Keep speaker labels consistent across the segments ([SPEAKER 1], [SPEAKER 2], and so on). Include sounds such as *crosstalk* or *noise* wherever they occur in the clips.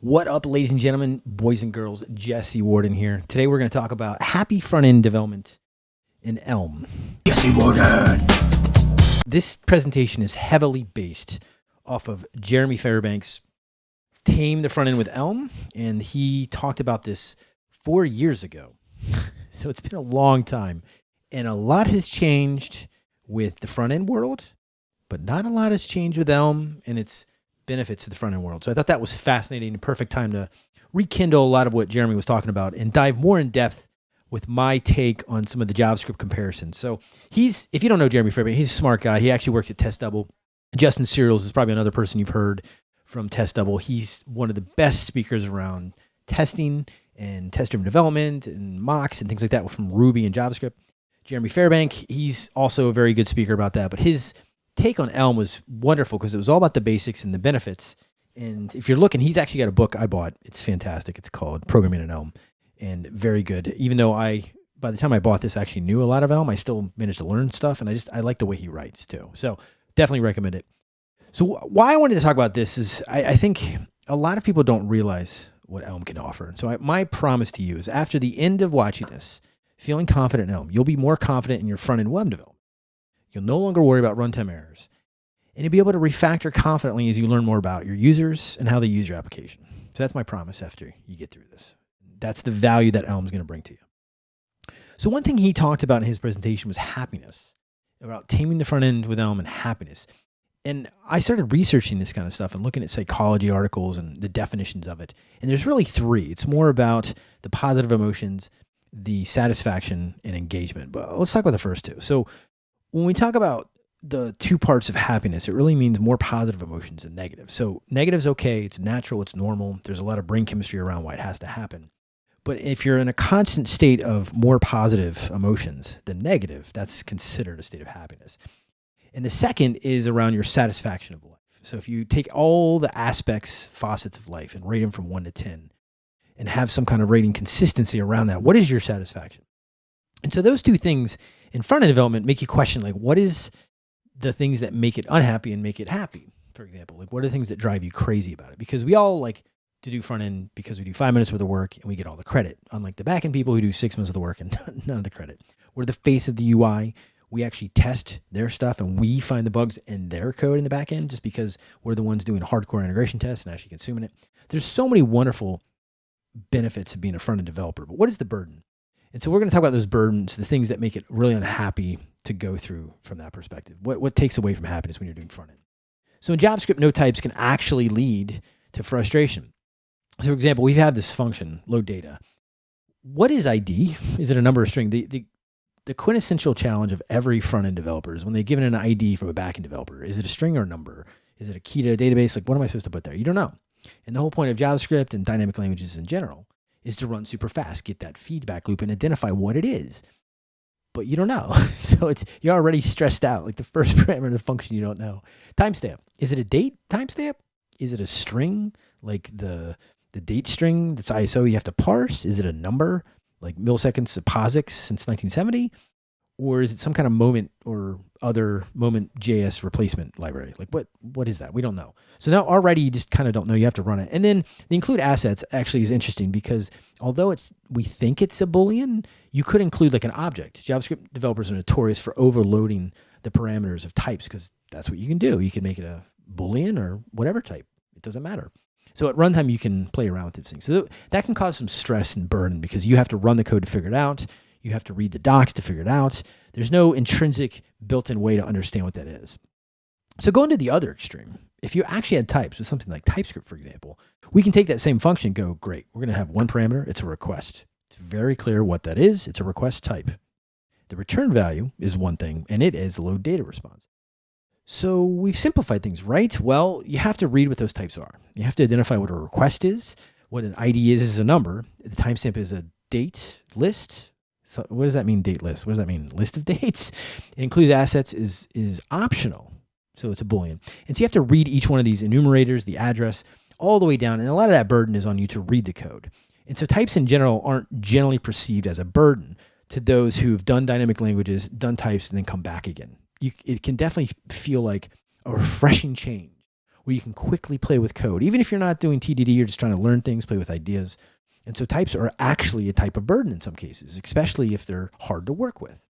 [SPEAKER 1] What up, ladies and gentlemen, boys and girls? Jesse Warden here. Today we're going to talk about happy front end development in Elm.
[SPEAKER 2] Jesse Warden.
[SPEAKER 1] This presentation is heavily based off of Jeremy Fairbank's Tame the Front End with Elm, and he talked about this four years ago. *laughs* so it's been a long time, and a lot has changed with the front end world, but not a lot has changed with Elm and its benefits to the front end world. So I thought that was fascinating and perfect time to rekindle a lot of what Jeremy was talking about and dive more in depth with my take on some of the JavaScript comparisons. So he's, if you don't know Jeremy Fairbanks, he's a smart guy. He actually works at Test Double. Justin Searls is probably another person you've heard from Test Double. He's one of the best speakers around testing and test-driven development and mocks and things like that from Ruby and JavaScript. Jeremy Fairbank, he's also a very good speaker about that, but his take on Elm was wonderful because it was all about the basics and the benefits. And if you're looking, he's actually got a book I bought. It's fantastic. It's called Programming in Elm and very good. Even though I, by the time I bought this, I actually knew a lot of Elm, I still managed to learn stuff. And I just, I like the way he writes too. So definitely recommend it. So why I wanted to talk about this is I, I think a lot of people don't realize what Elm can offer. So I, my promise to you is after the end of watching this, feeling confident in Elm, you'll be more confident in your front end web development. You'll no longer worry about runtime errors. And you'll be able to refactor confidently as you learn more about your users and how they use your application. So that's my promise after you get through this. That's the value that Elm is going to bring to you. So one thing he talked about in his presentation was happiness, about taming the front end with Elm and happiness. And I started researching this kind of stuff and looking at psychology articles and the definitions of it. And there's really three. It's more about the positive emotions, the satisfaction, and engagement. But let's talk about the first two. So when we talk about the two parts of happiness, it really means more positive emotions than negative. So negative is okay, it's natural, it's normal. There's a lot of brain chemistry around why it has to happen. But if you're in a constant state of more positive emotions than negative, that's considered a state of happiness. And the second is around your satisfaction of life. So if you take all the aspects, facets of life and rate them from one to 10 and have some kind of rating consistency around that, what is your satisfaction? And so those two things in front end development make you question like, what is the things that make it unhappy and make it happy? For example, like what are the things that drive you crazy about it? Because we all like to do front end because we do five minutes worth of work and we get all the credit. Unlike the back end people who do six months of the work and *laughs* none of the credit. We're the face of the UI. We actually test their stuff and we find the bugs in their code in the back end just because we're the ones doing hardcore integration tests and actually consuming it. There's so many wonderful benefits of being a front end developer, but what is the burden? And so we're going to talk about those burdens, the things that make it really unhappy to go through from that perspective. What, what takes away from happiness when you're doing front end? So in JavaScript, no types can actually lead to frustration. So for example, we've had this function, load data. What is ID? Is it a number or string? The, the, the quintessential challenge of every front end developer is when they're given an ID from a back end developer. Is it a string or a number? Is it a key to a database? Like, what am I supposed to put there? You don't know. And the whole point of JavaScript and dynamic languages in general is to run super fast, get that feedback loop and identify what it is. But you don't know. *laughs* so it's, you're already stressed out. Like the first *laughs* parameter of the function you don't know. Timestamp. Is it a date timestamp? Is it a string? Like the the date string that's ISO you have to parse? Is it a number? Like milliseconds POSIX since 1970? Or is it some kind of moment or other moment JS replacement library? Like what what is that? We don't know. So now already you just kind of don't know. You have to run it. And then the include assets actually is interesting because although it's we think it's a boolean, you could include like an object. JavaScript developers are notorious for overloading the parameters of types because that's what you can do. You can make it a boolean or whatever type. It doesn't matter. So at runtime, you can play around with these things. So that can cause some stress and burden because you have to run the code to figure it out. You have to read the docs to figure it out. There's no intrinsic built-in way to understand what that is. So going to the other extreme, if you actually had types with something like TypeScript, for example, we can take that same function go, great, we're going to have one parameter, it's a request. It's very clear what that is. It's a request type. The return value is one thing, and it is a load data response. So we've simplified things, right? Well, you have to read what those types are. You have to identify what a request is, what an ID is is a number, the timestamp is a date list, so what does that mean date list? What does that mean? List of *laughs* dates? It includes assets is, is optional. So it's a Boolean. And so you have to read each one of these enumerators, the address, all the way down. And a lot of that burden is on you to read the code. And so types in general aren't generally perceived as a burden to those who've done dynamic languages, done types, and then come back again. You, it can definitely feel like a refreshing change where you can quickly play with code. Even if you're not doing TDD, you're just trying to learn things, play with ideas. And so types are actually a type of burden in some cases, especially if they're hard to work with.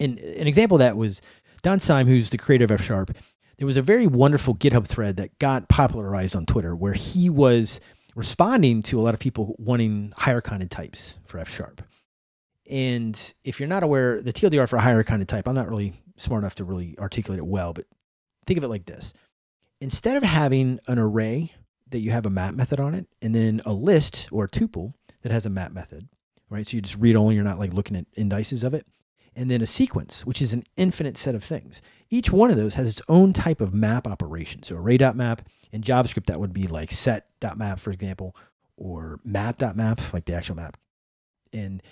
[SPEAKER 1] And an example of that was Don Syme, who's the creator of F Sharp. There was a very wonderful GitHub thread that got popularized on Twitter where he was responding to a lot of people wanting higher kinded types for F Sharp. And if you're not aware, the TLDR for a higher kinded type, I'm not really smart enough to really articulate it well, but think of it like this. Instead of having an array that you have a map method on it, and then a list or a tuple that has a map method, right? So you just read only, you're not like looking at indices of it. And then a sequence, which is an infinite set of things. Each one of those has its own type of map operation. So array.map in JavaScript, that would be like set.map, for example, or map.map, like the actual map. And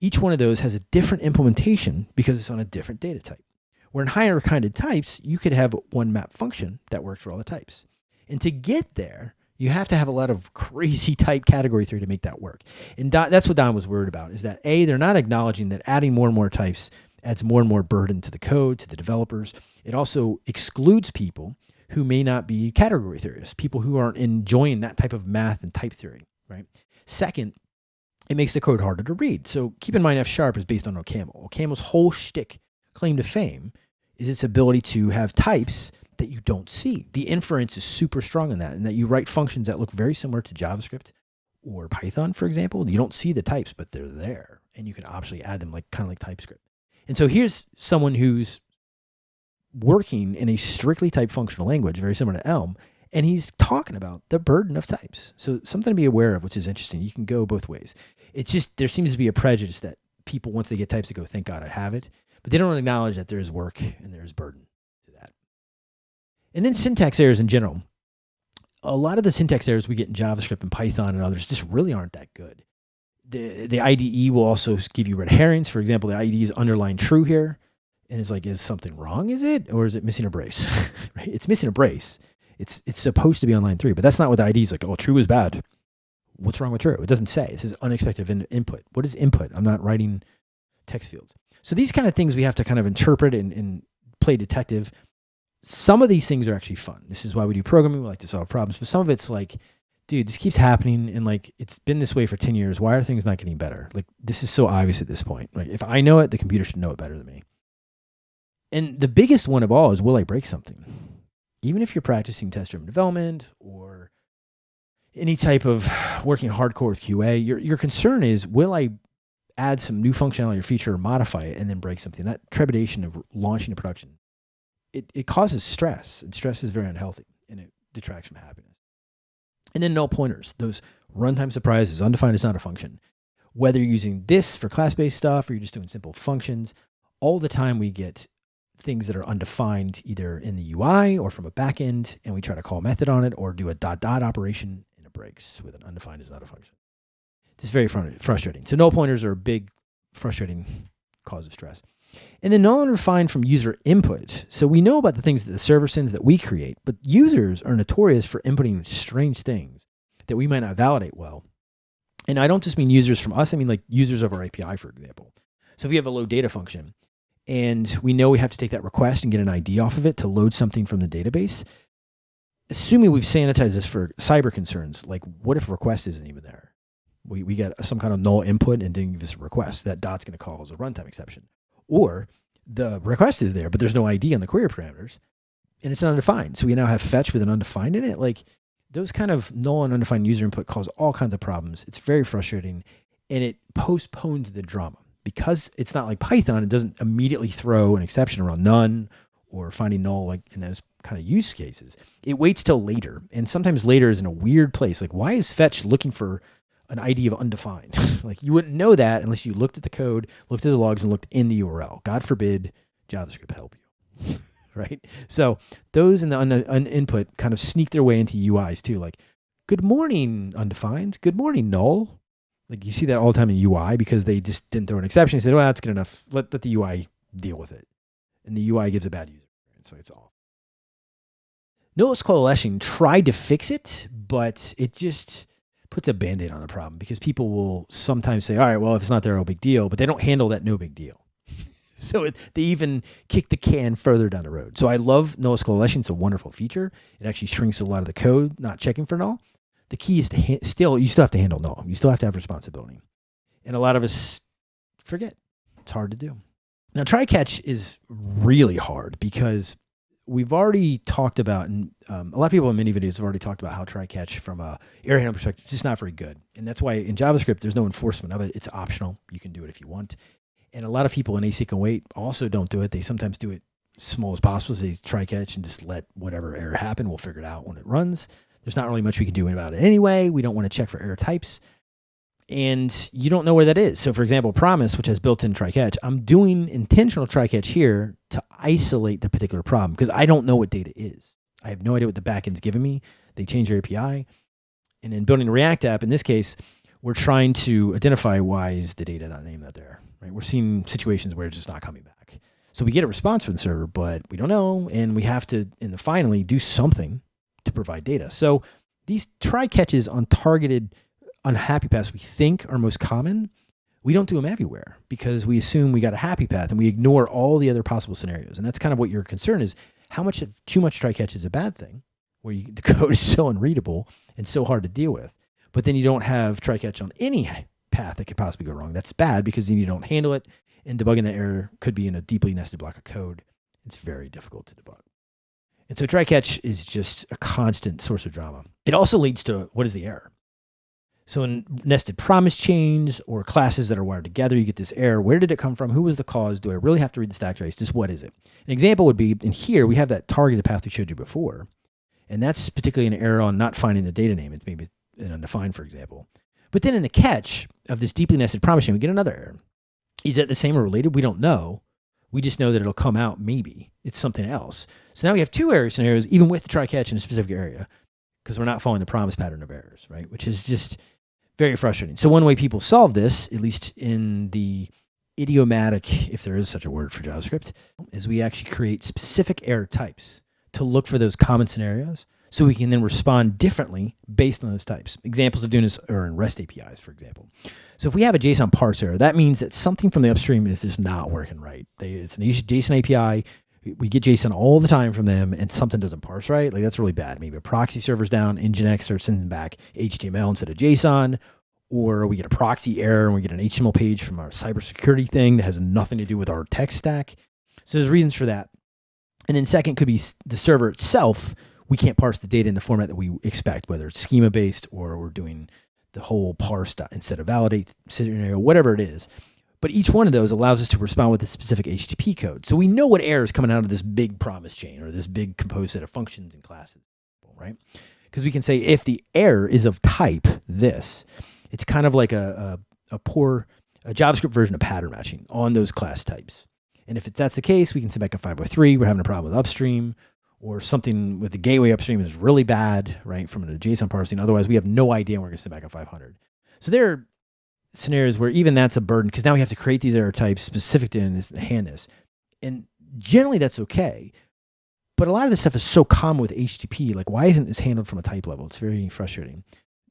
[SPEAKER 1] each one of those has a different implementation because it's on a different data type. Where in higher kinded types, you could have one map function that works for all the types. And to get there, you have to have a lot of crazy *laughs* type category theory to make that work. And Don, that's what Don was worried about is that A, they're not acknowledging that adding more and more types adds more and more burden to the code, to the developers. It also excludes people who may not be category theorists, people who aren't enjoying that type of math and type theory, right? Second, it makes the code harder to read. So keep in mind F sharp is based on OCaml. OCaml's whole shtick claim to fame is its ability to have types that you don't see. The inference is super strong in that, and that you write functions that look very similar to JavaScript or Python, for example. You don't see the types, but they're there, and you can optionally add them like kind of like TypeScript. And so here's someone who's working in a strictly typed functional language, very similar to Elm, and he's talking about the burden of types. So something to be aware of, which is interesting. You can go both ways. It's just there seems to be a prejudice that people once they get types, they go, "Thank God I have it," but they don't acknowledge that there is work and there is burden. And then syntax errors in general. A lot of the syntax errors we get in JavaScript and Python and others just really aren't that good. The, the IDE will also give you red herrings. For example, the IDE is underlined true here. And it's like, is something wrong? Is it? Or is it missing a brace? *laughs* right? It's missing a brace. It's, it's supposed to be on line three, but that's not what the IDE is like. Oh, true is bad. What's wrong with true? It doesn't say. It says unexpected in input. What is input? I'm not writing text fields. So these kind of things we have to kind of interpret and, and play detective. Some of these things are actually fun. This is why we do programming. We like to solve problems. But some of it's like, dude, this keeps happening. And like, it's been this way for 10 years. Why are things not getting better? Like, this is so obvious at this point. Like If I know it, the computer should know it better than me. And the biggest one of all is will I break something? Even if you're practicing test driven development or any type of *sighs* working hardcore with QA, your, your concern is will I add some new functionality or feature or modify it and then break something. That trepidation of launching a production, it, it causes stress, and stress is very unhealthy and it detracts from happiness. And then null pointers, those runtime surprises, undefined is not a function. Whether you're using this for class-based stuff or you're just doing simple functions, all the time we get things that are undefined either in the UI or from a backend, and we try to call a method on it or do a dot dot operation and it breaks with an undefined is not a function. It's very frustrating. So null pointers are a big frustrating cause of stress. And then null undefined from user input. So we know about the things that the server sends that we create, but users are notorious for inputting strange things that we might not validate well. And I don't just mean users from us, I mean like users of our API, for example. So if we have a load data function and we know we have to take that request and get an ID off of it to load something from the database, assuming we've sanitized this for cyber concerns, like what if request isn't even there? we, we get some kind of null input and didn't give us a request, that dot's going to cause a runtime exception. Or the request is there, but there's no ID on the query parameters and it's undefined. So we now have fetch with an undefined in it. Like those kind of null and undefined user input cause all kinds of problems. It's very frustrating and it postpones the drama because it's not like Python. It doesn't immediately throw an exception around none or finding null like in those kind of use cases. It waits till later. And sometimes later is in a weird place. Like why is fetch looking for an ID of undefined. *laughs* like you wouldn't know that unless you looked at the code, looked at the logs, and looked in the URL. God forbid JavaScript help you. *laughs* right? So those in the un, un input kind of sneak their way into UIs too. Like, good morning, undefined. Good morning, null. Like you see that all the time in UI because they just didn't throw an exception. They said, well, that's good enough. Let, let the UI deal with it. And the UI gives a bad user experience. So it's off. Nullish coalescing tried to fix it, but it just puts a band-aid on the problem because people will sometimes say, all right, well, if it's not there, no big deal, but they don't handle that no big deal. *laughs* so it, they even kick the can further down the road. So I love Nullish Coalescing. It's a wonderful feature. It actually shrinks a lot of the code, not checking for null. The key is to still, you still have to handle null. You still have to have responsibility. And a lot of us forget. It's hard to do. Now, try catch is really hard because we've already talked about, and um, a lot of people in many videos have already talked about how try catch from a error handling perspective is just not very good. And that's why in JavaScript, there's no enforcement of it. It's optional. You can do it if you want. And a lot of people in async and wait also don't do it. They sometimes do it small as possible. They try catch and just let whatever error happen. We'll figure it out when it runs. There's not really much we can do about it anyway. We don't want to check for error types. And you don't know where that is. So, for example, Promise, which has built in try catch, I'm doing intentional try catch here to isolate the particular problem because I don't know what data is. I have no idea what the backend's giving me. They change their API. And in building a React app, in this case, we're trying to identify why is the data not named out there right? We're seeing situations where it's just not coming back. So we get a response from the server, but we don't know, and we have to, in the finally, do something to provide data. So these try catches on targeted unhappy paths we think are most common, we don't do them everywhere because we assume we got a happy path and we ignore all the other possible scenarios. And that's kind of what your concern is. How much of too much try catch is a bad thing, where you, *laughs* the code is so unreadable and so hard to deal with. But then you don't have try catch on any path that could possibly go wrong. That's bad because then you don't handle it, and debugging that error could be in a deeply nested block of code. It's very difficult to debug. And so try catch is just a constant source of drama. It also leads to what is the error? So in nested promise chains or classes that are wired together, you get this error. Where did it come from? Who was the cause? Do I really have to read the stack trace? Just what is it? An example would be in here, we have that targeted path we showed you before. And that's particularly an error on not finding the data name. It's maybe an undefined, for example. But then in the catch of this deeply nested promise chain, we get another error. Is that the same or related? We don't know. We just know that it'll come out maybe. It's something else. So now we have two error scenarios, even with the try catch in a specific area, because we're not following the promise pattern of errors, right? Which is just very frustrating. So one way people solve this, at least in the idiomatic, if there is such a word for JavaScript, is we actually create specific error types to look for those common scenarios so we can then respond differently based on those types. Examples of doing this are in REST APIs, for example. So if we have a JSON parse error, that means that something from the upstream is just not working right. They, it's an JSON API. We get JSON all the time from them, and something doesn't parse right. Like that's really bad. Maybe a proxy server's down, Nginx starts sending back HTML instead of JSON, or we get a proxy error and we get an HTML page from our cybersecurity thing that has nothing to do with our tech stack. So there's reasons for that. And then second could be the server itself we can't parse the data in the format that we expect, whether it's schema based or we're doing the whole parse instead of validate scenario, whatever it is. But each one of those allows us to respond with a specific HTTP code. So we know what error is coming out of this big promise chain or this big composed set of functions and classes, right? Because we can say if the error is of type this, it's kind of like a, a, a poor a JavaScript version of pattern matching on those class types. And if that's the case, we can send back a 503. We're having a problem with upstream or something with the gateway upstream is really bad, right, from an JSON parsing. Otherwise, we have no idea we're going to send back a 500. So there are scenarios where even that's a burden because now we have to create these error types specific to handness. And generally that's okay. But a lot of this stuff is so common with HTTP. Like, why isn't this handled from a type level? It's very frustrating.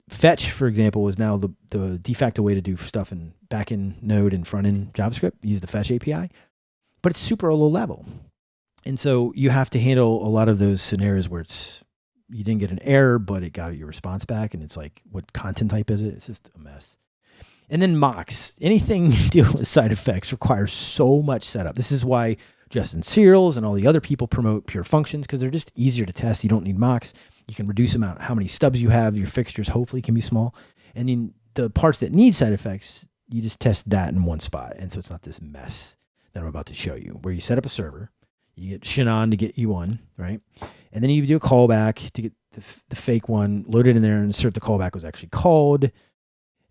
[SPEAKER 1] Fetch, for example, is now the, the de facto way to do stuff in backend Node and front end JavaScript. Use the Fetch API, but it's super low level. And so you have to handle a lot of those scenarios where it's you didn't get an error, but it got your response back, and it's like, what content type is it? It's just a mess. And then mocks. Anything *laughs* dealing with side effects requires so much setup. This is why Justin Searls and all the other people promote pure functions because they're just easier to test. You don't need mocks. You can reduce amount how many stubs you have. Your fixtures hopefully can be small. And then the parts that need side effects, you just test that in one spot. And so it's not this mess that I'm about to show you, where you set up a server you get Sinon to get you one, right? And then you do a callback to get the, the fake one, load it in there and insert the callback was actually called.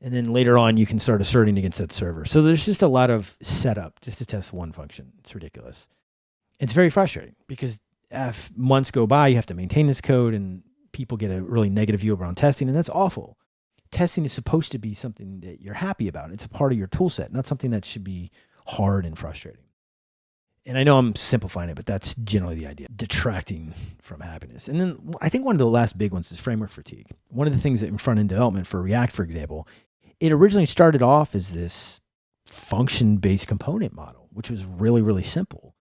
[SPEAKER 1] And then later on, you can start asserting against that server. So there's just a lot of setup just to test one function. It's ridiculous. It's very frustrating because if months go by, you have to maintain this code and people get a really negative view around testing, and that's awful. Testing is supposed to be something that you're happy about. It's a part of your tool set, not something that should be hard and frustrating and I know I'm simplifying it, but that's generally the idea detracting from happiness. And then I think one of the last big ones is framework fatigue. One of the things that in front end development for React, for example, it originally started off as this function based component model. which was really, really simple.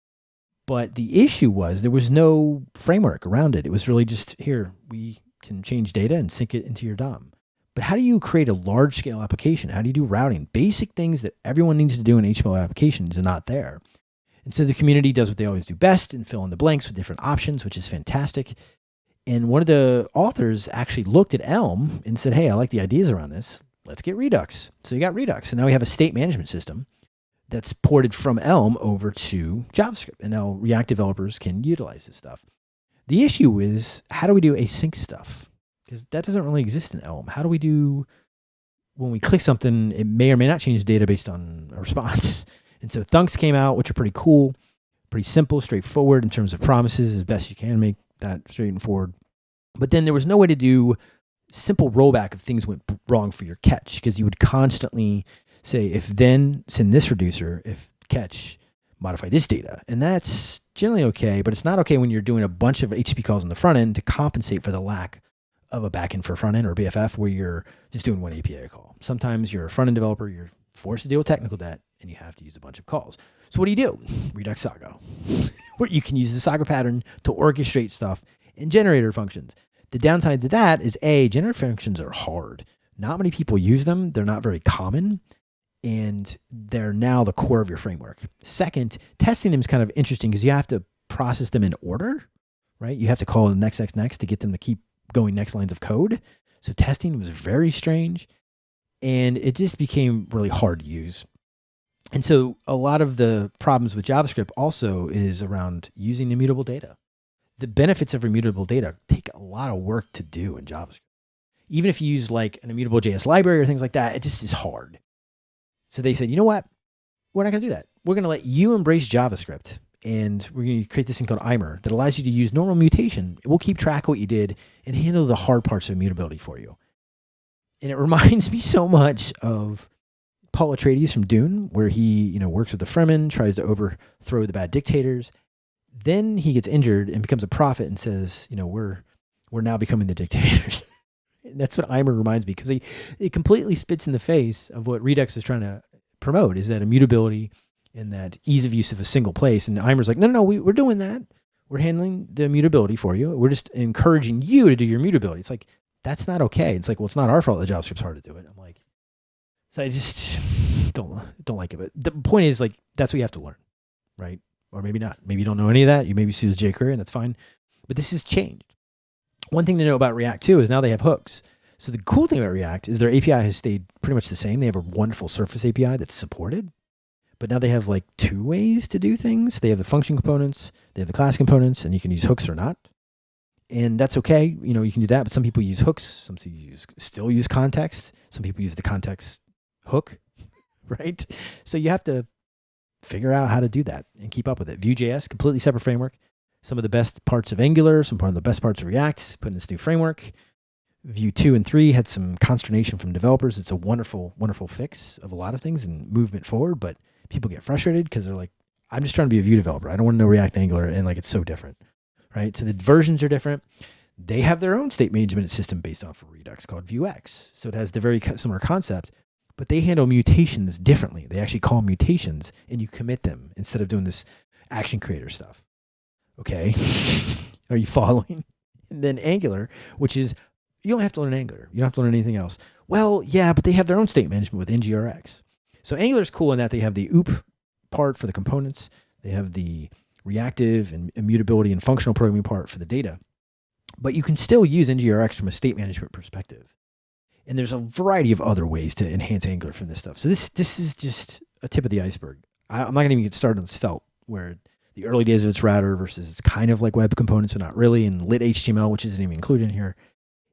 [SPEAKER 1] But the issue was there was no framework around it. It was really just here, we can change data and sync it into your DOM. But how do you create a large scale application? How do you do routing? Basic things that everyone needs to do in HTML applications are not there. And so the community does what they always do best and fill in the blanks with different options, which is fantastic. And one of the authors actually looked at Elm and said, Hey, I like the ideas around this. Let's get Redux. So you got Redux. And now we have a state management system that's ported from Elm over to JavaScript. And now React developers can utilize this stuff. The issue is how do we do async stuff? Because that doesn't really exist in Elm. How do we do when we click something, it may or may not change data based on a response. *laughs* And so Thunks came out, which are pretty cool, pretty simple, straightforward in terms of promises as best you can make that straight and forward. But then there was no way to do simple rollback if things went wrong for your catch because you would constantly say, if then send this reducer, if catch, modify this data. And that's generally okay, but it's not okay when you're doing a bunch of HTTP calls on the front end to compensate for the lack of a backend for front end or BFF where you're just doing one API call. Sometimes you're a front end developer, you're forced to deal with technical debt, and you have to use a bunch of calls. So what do you do? *laughs* Redux saga *laughs* where you can use the saga pattern to orchestrate stuff in generator functions. The downside to that is A, generator functions are hard. Not many people use them. They're not very common. And they're now the core of your framework. Second, testing them is kind of interesting because you have to process them in order, right? You have to call next, next, next to get them to keep going next lines of code. So testing was very strange and it just became really hard to use. And so a lot of the problems with JavaScript also is around using immutable data. The benefits of immutable data take a lot of work to do in JavaScript. Even if you use like an immutable JS library or things like that, it just is hard. So they said, you know what? We're not going to do that. We're going to let you embrace JavaScript and we're going to create this thing called Immer that allows you to use normal mutation. It will keep track of what you did and handle the hard parts of immutability for you. And it *laughs* reminds me so much of Paul Atreides from Dune, where he, you know, works with the Fremen, tries to overthrow the bad dictators. Then he gets injured and becomes a prophet and says, you know, we're we're now becoming the dictators. *laughs* and that's what Immer reminds me because he it completely spits in the face of what Redux is trying to promote is that immutability and that ease of use of a single place. And Immer's like, no, no, no, we, we're doing that. We're handling the immutability for you. We're just encouraging you to do your immutability. It's like, that's not okay. It's like, well, it's not our fault that JavaScript's hard to do it. I'm like, so I just *laughs* don't don't like it. But the point is, like, that's what you have to learn, right? Or maybe not. Maybe you don't know any of that. You maybe see use jQuery, and that's fine. But this has changed. One thing to know about React too is now they have hooks. So the cool thing about React is their API has stayed pretty much the same. They have a wonderful Surface API that's supported, but now they have like two ways to do things. They have the function components, they have the class components, and you can use hooks or not and that's okay. You know, you can do that, but some people use hooks. Some people use still use context. Some people use the context hook, *laughs* right? So you have to figure out how to do that and keep up with it. Vue.js, completely separate framework. Some of the best parts of Angular, some part of the best parts of React, put in this new framework. Vue 2 and 3 had some consternation from developers. It's a wonderful, wonderful fix of a lot of things and movement forward, but people get frustrated because they're like, I'm just trying to be a Vue developer. I don't want to know React Angular and like it's so different right? So the versions are different. They have their own state management system based off of Redux called Vuex. So it has the very similar concept, but they handle mutations differently. They actually call mutations and you commit them instead of doing this action creator stuff. Okay. *laughs* Are you following? And then Angular, which is you don't have to learn Angular. You don't have to learn anything else. Well, yeah, but they have their own state management with NGRX. So Angular is cool in that they have the OOP part for the components. They have the reactive and immutability and functional programming part for the data. But you can still use NGRX from a state management perspective. And there's a variety of other ways to enhance Angular from this stuff. So this this is just a tip of the iceberg. I, am not going to even get started on this Svelte, where the early days of its router versus it's kind of like web components, but not really, and lit HTML, which isn't even included in here.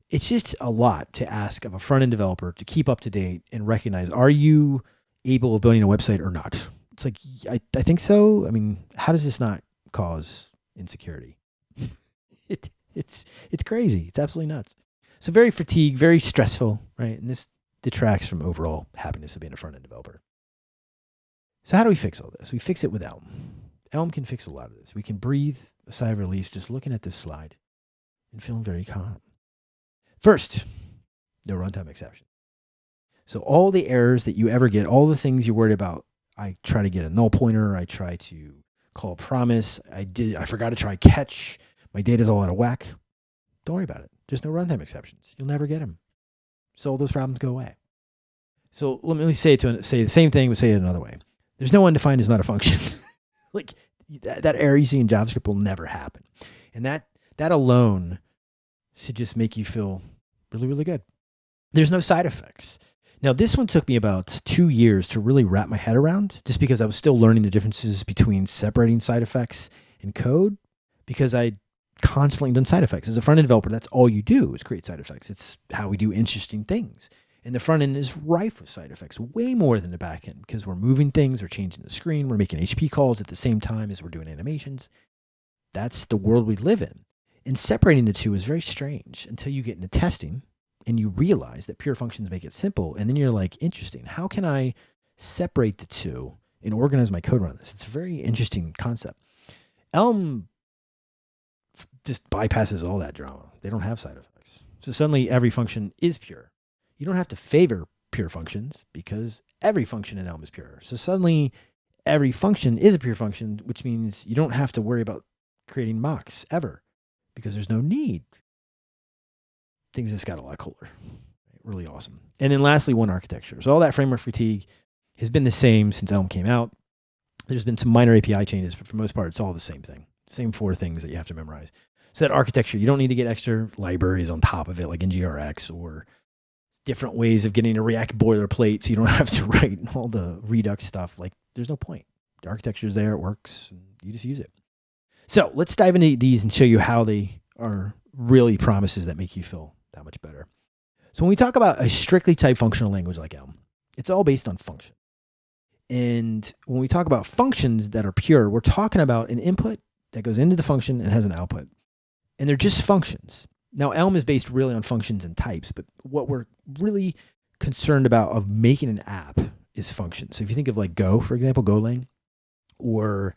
[SPEAKER 1] It's just a lot to ask of a front end developer to keep up to date and recognize are you able of building a website or not? It's like, I, I think so. I mean, how does this not cause insecurity? *laughs* it, it's, it's crazy. It's absolutely nuts. So very fatigued, very stressful, right? And this detracts from overall happiness of being a front end developer. So how do we fix all this? We fix it with Elm. Elm can fix a lot of this. We can breathe a sigh of release just looking at this slide and feeling very calm. First, no runtime exception. So all the errors that you ever get, all the things you're worried about I try to get a null pointer. I try to call promise. I did. I forgot to try catch. My data's all out of whack. Don't worry about it. There's no runtime exceptions. You'll never get them. So all those problems go away. So let me say to say the same thing, but say it another way. There's no undefined is not a function. *laughs* like that, that error you see in JavaScript will never happen, and that that alone should just make you feel really really good. There's no side effects. Now, this one took me about two years to really wrap my head around, just because I was still learning the differences between separating side effects in code, because I constantly done side effects. As a front end developer, that's all you do is create side effects. It's how we do interesting things. And the front end is rife with side effects, way more than the back end, because we're moving things, we're changing the screen, we're making HTTP calls at the same time as we're doing animations. That's the world we live in. And separating the two is very strange until you get into testing and you realize that pure functions make it simple. And then you're like, interesting. How can I separate the two and organize my code around this? It's a very interesting concept. Elm just bypasses all that drama. They don't have side effects. So suddenly every function is pure. You don't have to favor pure functions because every function in Elm is pure. So suddenly every function is a pure function, which means you don't have to worry about creating mocks ever because there's no need things just got a lot cooler. Really awesome. And then lastly, one architecture. So all that framework fatigue has been the same since Elm came out. There's been some minor API changes, but for the most part, it's all the same thing. Same four things that you have to memorize. So that architecture, you don't need to get extra libraries on top of it, like NGRX or different ways of getting a React boilerplate, so you don't *laughs* have to write all the Redux stuff. Like, there's no point. The architecture is there, it works, and you just use it. So let's dive into these and show you how they are really promises that make you feel that much better. So when we talk about a strictly type functional language like Elm, it's all based on function. And when we talk about functions that are pure, we're talking about an input that goes into the function and has an output. And they're just functions. Now, Elm is based really on functions and types, but what we're really concerned about of making an app is functions. So if you think of like Go, for example, Golang, or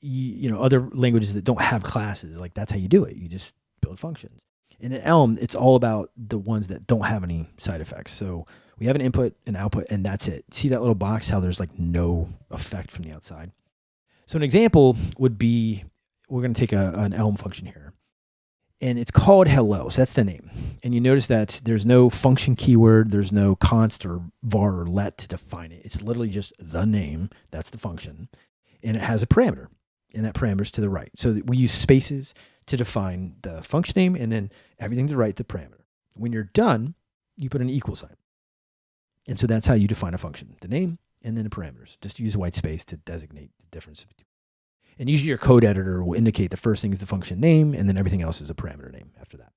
[SPEAKER 1] you know other languages that don't have classes, like that's how you do it. You just build functions. And In Elm, it's all about the ones that don't have any side effects. So we have an input, an output, and that's it. See that little box, how there's like no effect from the outside. So an example would be, we're going to take a, an Elm function here. And it's called hello, so that's the name. And you notice that there's no function keyword, there's no const or var or let to define it. It's literally just the name, that's the function. And it has a parameter, and that parameter is to the right. So we use spaces to define the function name and then everything to the right, the parameter. When you're done, you put an equal sign. And so that's how you define a function, the name and then the parameters. Just use a white space to designate the difference. And usually your code editor will indicate the first thing is the function name and then everything else is a parameter name after that.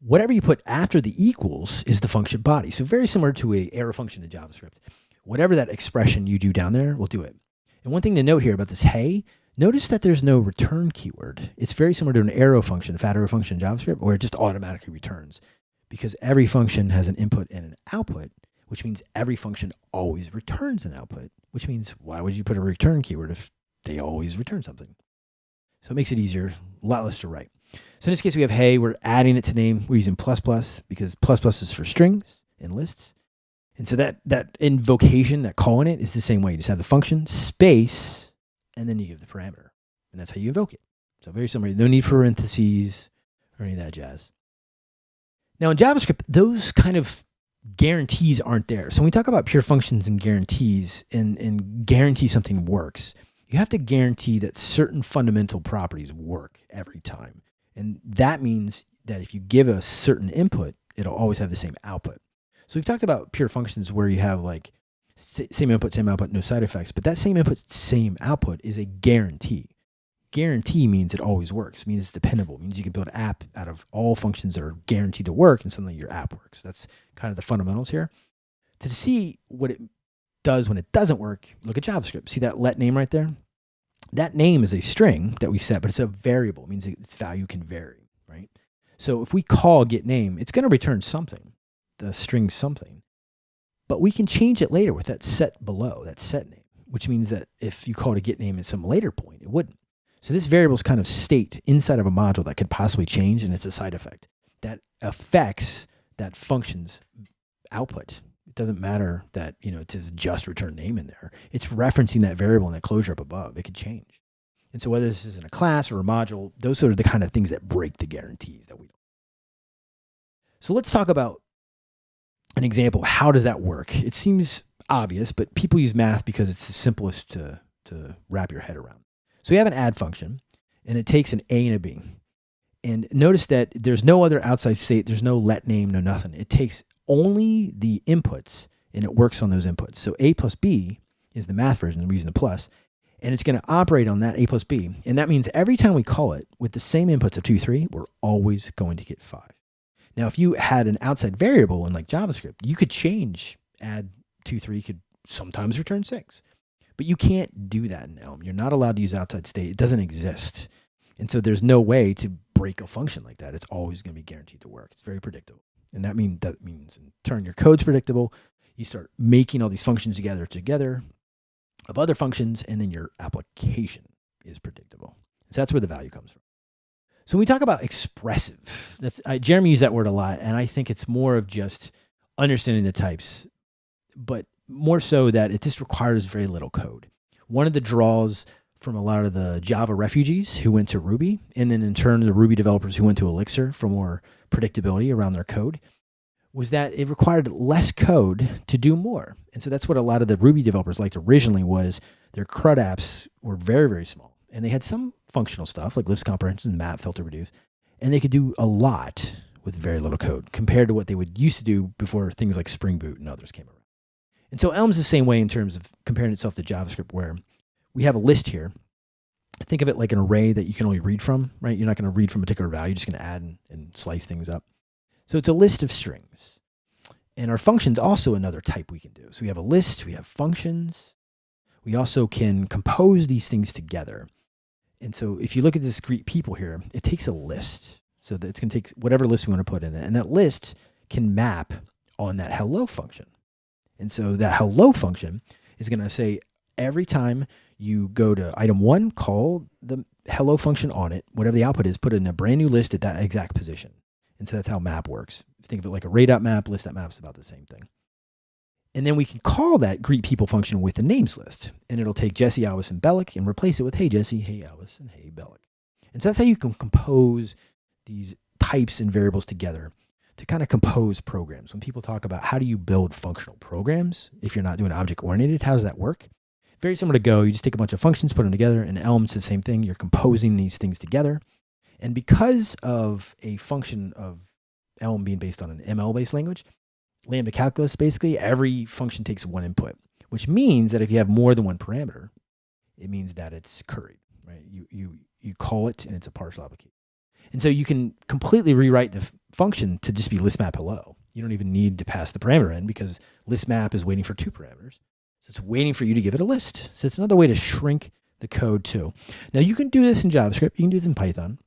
[SPEAKER 1] Whatever you put after the equals is the function body. So very similar to a arrow function in JavaScript. Whatever that expression you do down there will do it. And one thing to note here about this hey Notice that there's no return keyword. It's very similar to an arrow function, a fat arrow function in JavaScript, where it just automatically returns because every function has an input and an output, which means every function always returns an output, which means why would you put a return keyword if they always return something? So it makes it easier, a lot less to write. So in this case, we have hey, we're adding it to name. We're using plus plus because plus plus is for strings and lists. And so that, that invocation, that calling it is the same way. You just have the function space and then you give the parameter. And that's how you invoke it. So very similar. No need for parentheses or any of that jazz. Now in JavaScript, those kind of guarantees aren't there. So when we talk about pure functions and guarantees and, and guarantee something works, you have to guarantee that certain fundamental properties work every time. And that means that if you give a certain input, it'll always have the same output. So we've talked about pure functions where you have like same input, same output, no side effects. But that same input, same output is a guarantee. Guarantee means it always works. Means it's dependable. Means you can build an app out of all functions that are guaranteed to work, and suddenly your app works. That's kind of the fundamentals here. To see what it does when it doesn't work, look at JavaScript. See that let name right there? That name is a string that we set, but it's a variable. It means its value can vary, right? So if we call get name, it's going to return something, the string something. But we can change it later with that set below, that set name, which means that if you call it a get name at some later point, it wouldn't. So this variable is kind of state inside of a module that could possibly change, and it's a side effect that affects that function's output. Doesn't matter that, you know, it says just return name in there. It's referencing that variable in that closure up above. It could change. And so whether this is in a class or a module, those are the kind of things that break the guarantees that we don't. So let's talk about an example. How does that work? It seems obvious, but people use math because it's the simplest to, to wrap your head around. So we have an add function and it takes an A and a B. And notice that there's no other outside state. There's no let name, no nothing. It takes only the inputs and it works on those inputs. So A plus B is the math version, we're using the plus, and it's going to operate on that A plus B. And that means every time we call it with the same inputs of 2, 3, we're always going to get 5. Now, if you had an outside variable in like JavaScript, you could change add 2, 3 could sometimes return 6. But you can't do that in Elm. You're not allowed to use outside state. It doesn't exist. And so there's no way to break a function like that. It's always going to be guaranteed to work. It's very predictable. And that mean that means in turn your code's predictable. You start making all these functions together together of other functions, and then your application is predictable. So that's where the value comes from. So when we talk about expressive, that's I, Jeremy used that word a lot, and I think it's more of just understanding the types, but more so that it just requires very little code. One of the draws from a lot of the Java refugees who went to Ruby, and then in turn the Ruby developers who went to Elixir for more predictability around their code, was that it required less code to do more. And so that's what a lot of the Ruby developers liked originally was their CRUD apps were very, very small. And they had some functional stuff like list comprehension, map, filter, reduce, and they could do a lot with very little code compared to what they would used to do before things like Spring Boot and others came around. And so Elm's the same way in terms of comparing itself to JavaScript where we have a list here. Think of it like an array that you can only read from, right? You're not going to read from a particular value. You're just going to add and, and slice things up. So it's a list of strings. And our function's also another type we can do. So we have a list, we have functions. We also can compose these things together. And so if you look at this greet people here, it takes a list. So that it's going to take whatever list we want to put in it. And that list can map on that hello function. And so that hello function is going to say every time you go to item one, call the hello function on it, whatever the output is, put it in a brand new list at that exact position. And so that's how map works. Think of it like a array.map, list.map is about the same thing. And then we can call that greet people function with the names list. And it'll take Jesse, Alice, and Bellic and replace it with, hey, Jesse, hey, Alice, and hey, Bellic. And so that's how you can compose these types and variables together to kind of compose programs. When people talk about how do you build functional programs, if you're not doing object oriented, how does that work? Very similar to Go. You just take a bunch of functions, put them together, and Elm's the same thing. You're composing these things together. And because of a function of Elm being based on an ML based language, lambda calculus, basically, every function takes one input, which means that if you have more than one parameter, it means that it's curried, right? You, you, you call it and it's a partial application. And so you can completely rewrite the function to just be list map hello. You don't even need to pass the parameter in because list map is waiting for two parameters. So it's waiting for you to give it a list. So it's another way to shrink the code too. Now you can do this in JavaScript. You can do this in Python.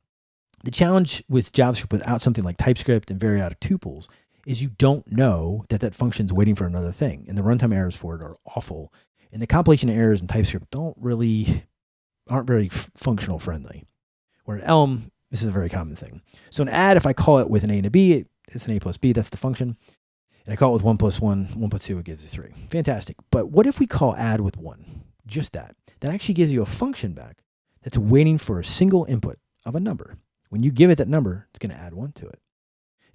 [SPEAKER 1] The challenge with JavaScript without something like TypeScript and variadic tuples is you don't know that that function is waiting for another thing. And the runtime errors for it are awful. And the compilation errors in TypeScript don't really, aren't very functional friendly. Where in Elm, this is a very common thing. So an add, if I call it with an A and a B, it's an A plus B, that's the function. And I call it with one plus one, one plus two, it gives you three. Fantastic. But what if we call add with one? Just that. That actually gives you a function back that's waiting for a single input of a number. When you give it that number, it's going to add one to it.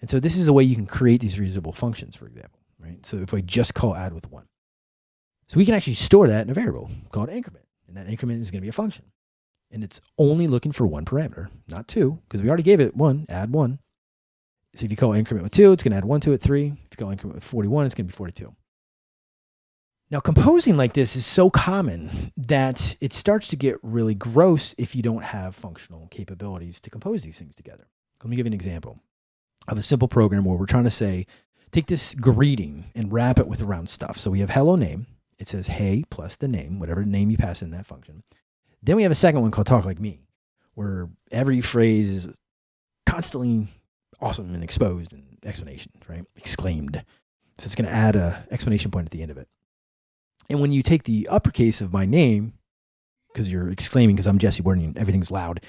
[SPEAKER 1] And so this is a way you can create these reusable functions, for example, right? So if I just call add with one. So we can actually store that in a variable called increment. And that increment is going to be a function. And it's only looking for one parameter, not two, because we already gave it one, add one. So if you call increment with two, it's going to add one to it, three. If you call increment with 41, it's going to be 42. Now, composing like this is so common that it starts to get really gross if you don't have functional capabilities to compose these things together. Let me give you an example of a simple program where we're trying to say, take this greeting and wrap it with around stuff. So we have hello name. It says hey plus the name, whatever name you pass in that function. Then we have a second one called talk like me, where every phrase is constantly awesome and exposed and explanations, right? Exclaimed. So it's going to add a explanation point at the end of it. And when you take the uppercase of my name, because you're exclaiming because I'm Jesse Warden, everything's loud,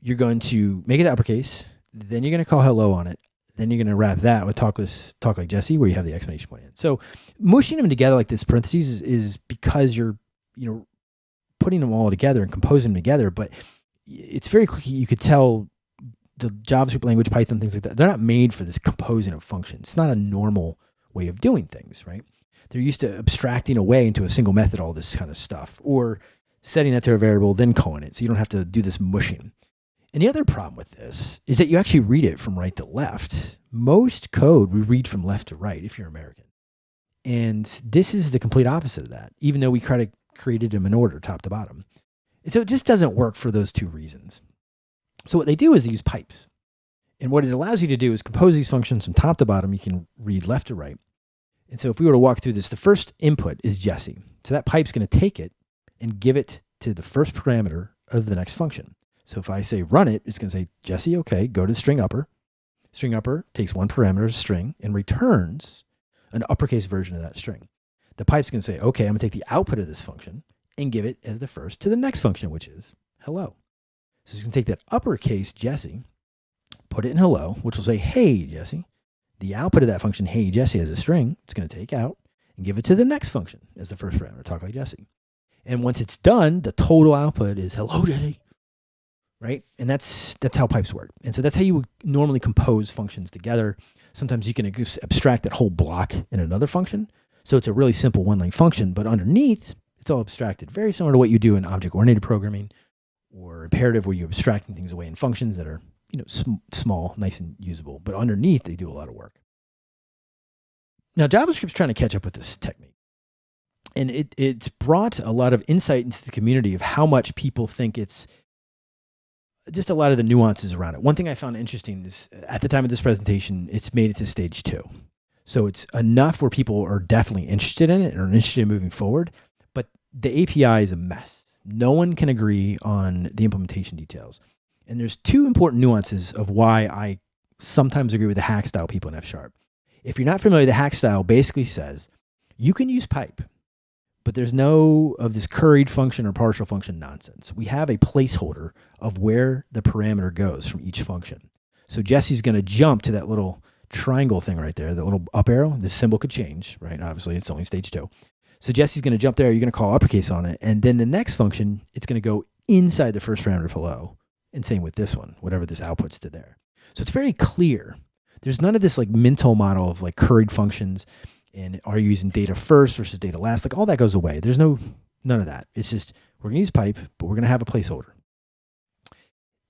[SPEAKER 1] you're going to make it the uppercase. Then you're going to call hello on it. Then you're going to wrap that with talk, talk like Jesse, where you have the exclamation point in. So mushing them together like this parentheses is, is because you're, you know, putting them all together and composing them together. But it's very quick. You could tell the JavaScript language, Python, things like that, they're not made for this composing of functions. It's not a normal way of doing things, right? They're used to abstracting away into a single method all this kind of stuff, or setting that to a variable, then calling it. So you don't have to do this mushing. And the other problem with this is that you actually read it from right to left. Most code we read from left to right if you're American. And this is the complete opposite of that, even though we created them in order, top to bottom. And so it just doesn't work for those two reasons. So what they do is they use pipes. And what it allows you to do is compose these functions from top to bottom. You can read left to right. And so if we were to walk through this, the first input is Jesse. So that pipe's going to take it and give it to the first parameter of the next function. So if I say run it, it's going to say, Jesse, okay, go to string upper. String upper takes one parameter, of string, and returns an uppercase version of that string. The pipe's going to say, okay, I'm going to take the output of this function and give it as the first to the next function, which is hello. So it's going to take that uppercase Jesse, put it in hello, which will say, hey, Jesse. The output of that function, hey, Jesse, as a string, it's going to take out and give it to the next function as the first parameter, talk like Jesse. And once it's done, the total output is hello, Jesse right? And that's that's how pipes work. And so that's how you would normally compose functions together. Sometimes you can abstract that whole block in another function. So it's a really simple one-line function, but underneath, it's all abstracted, very similar to what you do in object-oriented programming or imperative where you're abstracting things away in functions that are you know sm small, nice and usable. But underneath, they do a lot of work. Now, JavaScript's trying to catch up with this technique. And it, it's brought a lot of insight into the community of how much people think it's just a lot of the nuances around it. One thing I found interesting is uh, at the time of this presentation, it's made it to stage two. So it's enough where people are definitely interested in it and are interested in moving forward. But the API is a mess. No one can agree on the implementation details. And there's two important nuances of why I sometimes agree with the hack style people in F sharp. If you're not familiar, the hack style basically says you can use pipe but there's no of this curried function or partial function nonsense. We have a placeholder of where the parameter goes from each function. So Jesse's going to jump to that little triangle thing right there, that little up arrow. The symbol could change, right? Obviously, it's only stage two. So Jesse's going to jump there. You're going to call uppercase on it. And then the next function, it's going to go inside the first parameter hello. And same with this one, whatever this outputs to there. So it's very clear. There's none of this like mental model of like curried functions and are you using data first versus data last? Like all that goes away. There's no none of that. It's just we're gonna use pipe, but we're gonna have a placeholder.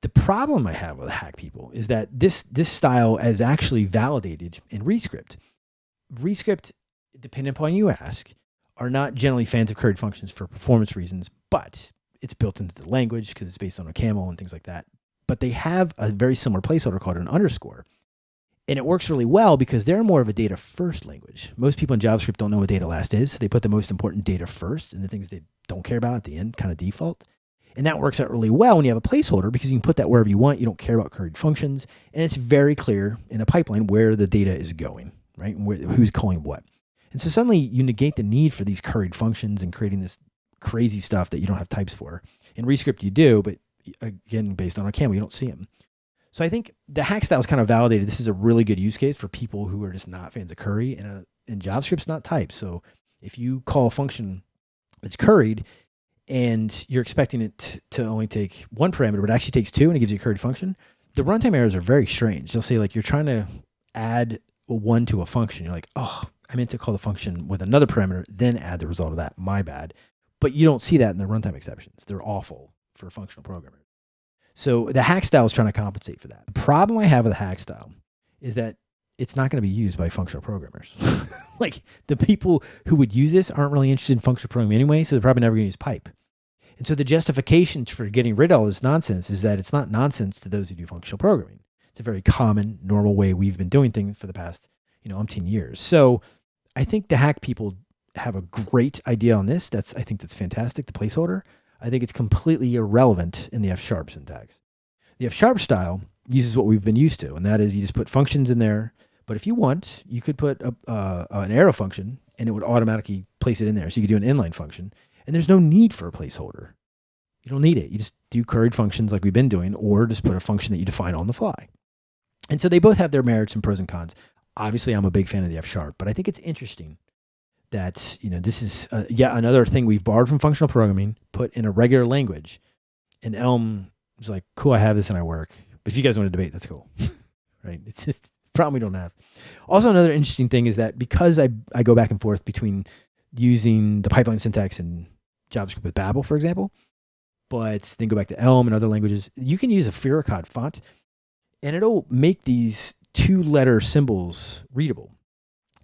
[SPEAKER 1] The problem I have with hack people is that this this style is actually validated in Rescript. Rescript, depending upon you ask, are not generally fans of curried functions for performance reasons, but it's built into the language because it's based on OCaml and things like that. But they have a very similar placeholder called an underscore. And it works really well because they're more of a data first language. Most people in JavaScript don't know what data last is. So they put the most important data first and the things they don't care about at the end kind of default. And that works out really well when you have a placeholder because you can put that wherever you want. You don't care about curried functions. And it's very clear in the pipeline where the data is going, right? Where, who's calling what. And so suddenly you negate the need for these curried functions and creating this crazy stuff that you don't have types for. In Rescript you do, but again, based on OCaml, you don't see them. So I think the hack style is kind of validated. This is a really good use case for people who are just not fans of curry and, uh, and JavaScript's not typed. So if you call a function that's curried and you're expecting it to only take one parameter, but it actually takes two and it gives you a curried function, the runtime errors are very strange. They'll say like you're trying to add a one to a function. You're like, oh, I meant to call the function with another parameter, then add the result of that. My bad. But you don't see that in the runtime exceptions. They're awful for a functional programmers. So the hack style is trying to compensate for that. The problem I have with the hack style is that it's not going to be used by functional programmers. *laughs* like the people who would use this aren't really interested in functional programming anyway, so they're probably never going to use pipe. And so the justification for getting rid of all this nonsense is that it's not nonsense to those who do functional programming. It's a very common, normal way we've been doing things for the past, you know, umpteen years. So I think the hack people have a great idea on this. That's I think that's fantastic. The placeholder. I think it's completely irrelevant in the F sharp syntax. The F sharp style uses what we've been used to, and that is you just put functions in there. But if you want, you could put a, uh, an arrow function and it would automatically place it in there. So you could do an inline function, and there's no need for a placeholder. You don't need it. You just do curried functions like we've been doing, or just put a function that you define on the fly. And so they both have their merits and pros and cons. Obviously, I'm a big fan of the F sharp, but I think it's interesting that you know this is uh, yet another thing we've borrowed from functional programming, put in a regular language, and Elm is like, cool, I have this and I work. But if you guys want to debate, that's cool, *laughs* right? It's just a problem we don't have. Also, another interesting thing is that because I I go back and forth between using the pipeline syntax and JavaScript with Babel, for example, but then go back to Elm and other languages, you can use a Fira Code font, and it'll make these two-letter symbols readable.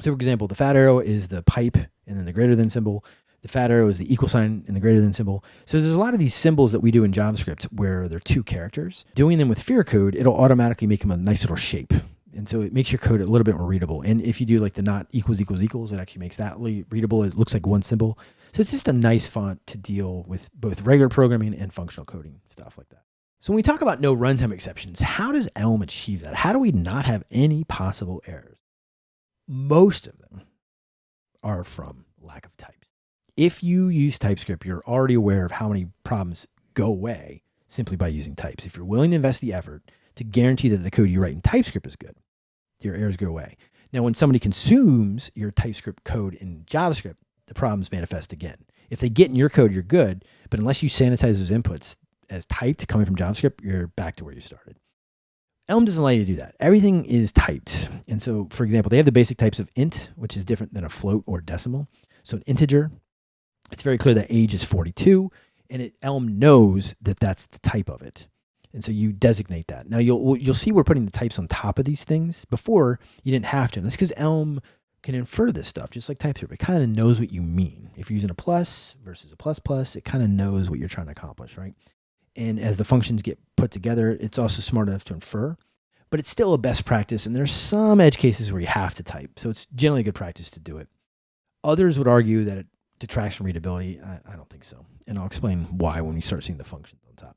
[SPEAKER 1] So for example, the fat arrow is the pipe and then the greater than symbol. The fat arrow is the equal sign and the greater than symbol. So there's a lot of these symbols that we do in JavaScript where they're two characters. Doing them with Fira Code, it'll automatically make them a nice little shape. And so it makes your code a little bit more readable. And if you do like the not equals equals equals, it actually makes that readable. It looks like one symbol. So it's just a nice font to deal with both regular programming and functional coding, stuff like that. So when we talk about no runtime exceptions, how does Elm achieve that? How do we not have any possible errors? most of them are from lack of types. If you use TypeScript, you're already aware of how many problems go away simply by using types. If you're willing to invest the effort to guarantee that the code you write in TypeScript is good, your errors go away. Now, when somebody consumes your TypeScript code in JavaScript, the problems manifest again. If they get in your code, you're good, but unless you sanitize those inputs as typed coming from JavaScript, you're back to where you started. Elm doesn't allow you to do that. Everything is typed. And so, for example, they have the basic types of int, which is different than a float or decimal. So an integer, it's very clear that age is 42, and it, Elm knows that that's the type of it. And so you designate that. Now you'll you'll see we're putting the types on top of these things. Before you didn't have to. And that's because Elm can infer this stuff, just like TypeScript. It kind of knows what you mean. If you're using a plus versus a plus plus, it kind of knows what you're trying to accomplish, right? And as the functions get put together, it's also smart enough to infer, but it's still a best practice. And there's some edge cases where you have to type. So it's generally a good practice to do it. Others would argue that it detracts from readability. I, I don't think so. And I'll explain why when we start seeing the functions on top.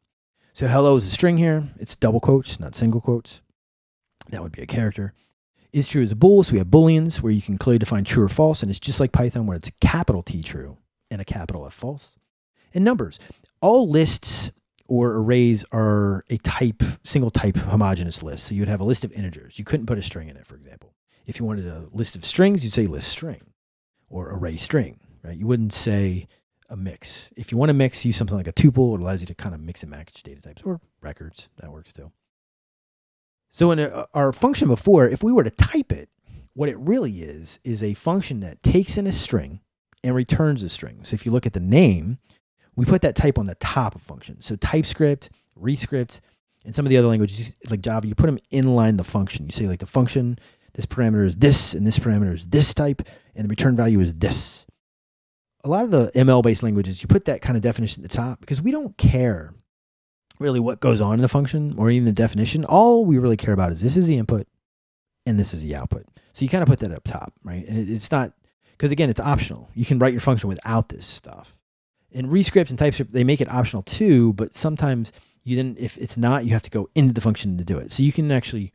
[SPEAKER 1] So hello is a string here. It's double quotes, not single quotes. That would be a character. Is true is a bool. So we have booleans where you can clearly define true or false. And it's just like Python where it's a capital T true and a capital F false. And numbers. All lists or arrays are a type, single type homogeneous list. So you'd have a list of integers. You couldn't put a string in it, for example. If you wanted a list of strings, you'd say list string or array string, right? You wouldn't say a mix. If you want to mix, use something like a tuple. It allows you to kind of mix and match data types or records. That works too. So in our function before, if we were to type it, what it really is, is a function that takes in a string and returns a string. So if you look at the name, we put that type on the top of functions. So TypeScript, Rescript, and some of the other languages like Java, you put them inline the function. You say like the function, this parameter is this, and this parameter is this type, and the return value is this. A lot of the ML-based languages, you put that kind of definition at the top because we don't care really what goes on in the function or even the definition. All we really care about is this is the input and this is the output. So you kind of put that up top, right? And it's not, because again, it's optional. You can write your function without this stuff in Rescript and TypeScript, they make it optional too, but sometimes you then, if it's not, you have to go into the function to do it. So you can actually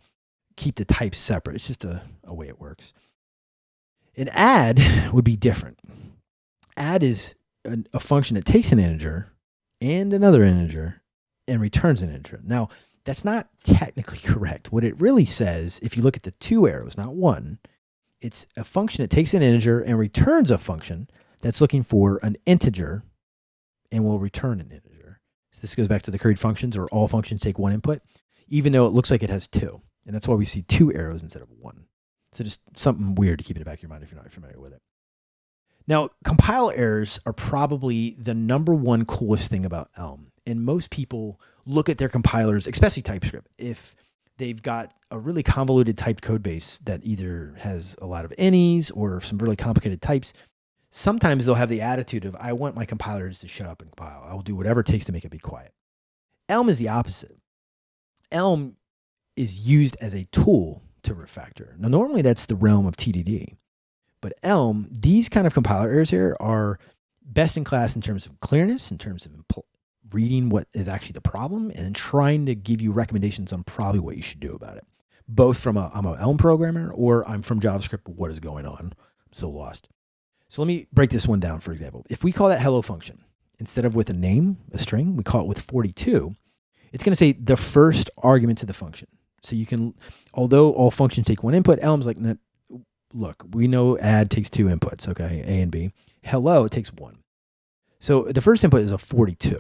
[SPEAKER 1] keep the types separate. It's just a, a way it works. An add *laughs* would be different. Add is a, a function that takes an integer and another integer and returns an integer. Now, that's not technically *laughs* correct. What it really says, if you look at the two arrows, not one, it's a function that takes an integer and returns a function that's looking for an integer and will return an integer. So this goes back to the curried functions or all functions take one input, even though it looks like it has two. And that's why we see two arrows instead of one. So just something weird to keep in the back of your mind if you're not familiar with it. Now, compile errors are probably the number one coolest thing about Elm. And most people look at their compilers, especially TypeScript, if they've got a really convoluted typed code base that either has a lot of any's or some really complicated types, Sometimes they'll have the attitude of, I want my compilers to shut up and compile. I will do whatever it takes to make it be quiet. Elm is the opposite. Elm is used as a tool to refactor. Now, normally that's the realm of TDD, but Elm, these kind of compiler errors here are best in class in terms of clearness, in terms of reading what is actually the problem, and trying to give you recommendations on probably what you should do about it. Both from a, I'm an Elm programmer or I'm from JavaScript, what is going on? I'm so lost. So let me break this one down, for example. If we call that hello function, instead of with a name, a string, we call it with 42, it's going to say the first argument to the function. So you can, although all functions take one input, Elm's like, look, we know add takes two inputs, okay, A and B. Hello, it takes one. So the first input is a 42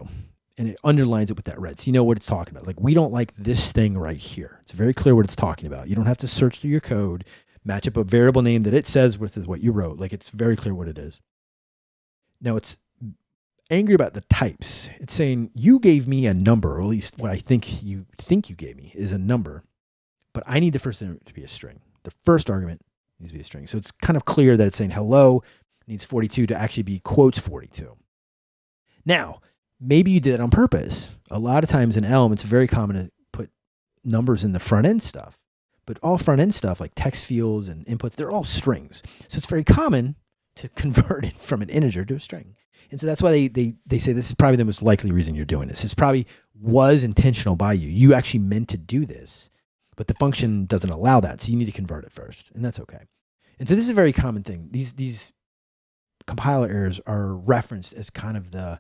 [SPEAKER 1] and it underlines it with that red. So you know what it's talking about. Like we don't like this thing right here. It's very clear what it's talking about. You don't have to search through your code, match up a variable name that it says with is what you wrote. Like it's very clear what it is. Now it's angry about the types. It's saying you gave me a number, or at least what I think you think you gave me is a number, but I need the first argument to be a string. The first argument needs to be a string. So it's kind of clear that it's saying hello needs 42 to actually be quotes 42. Now, maybe you did it on purpose. A lot of times in Elm, it's very common to put numbers in the front end stuff. But all front end stuff like text fields and inputs, they're all strings. So it's very common to *laughs* convert it from an integer to a string. And so that's why they, they, they say this is probably the most likely reason you're doing this. This probably was intentional by you. You actually meant to do this, but the function doesn't allow that. So you need to convert it first, and that's okay. And so this is a very common thing. These, these compiler errors are referenced as kind of the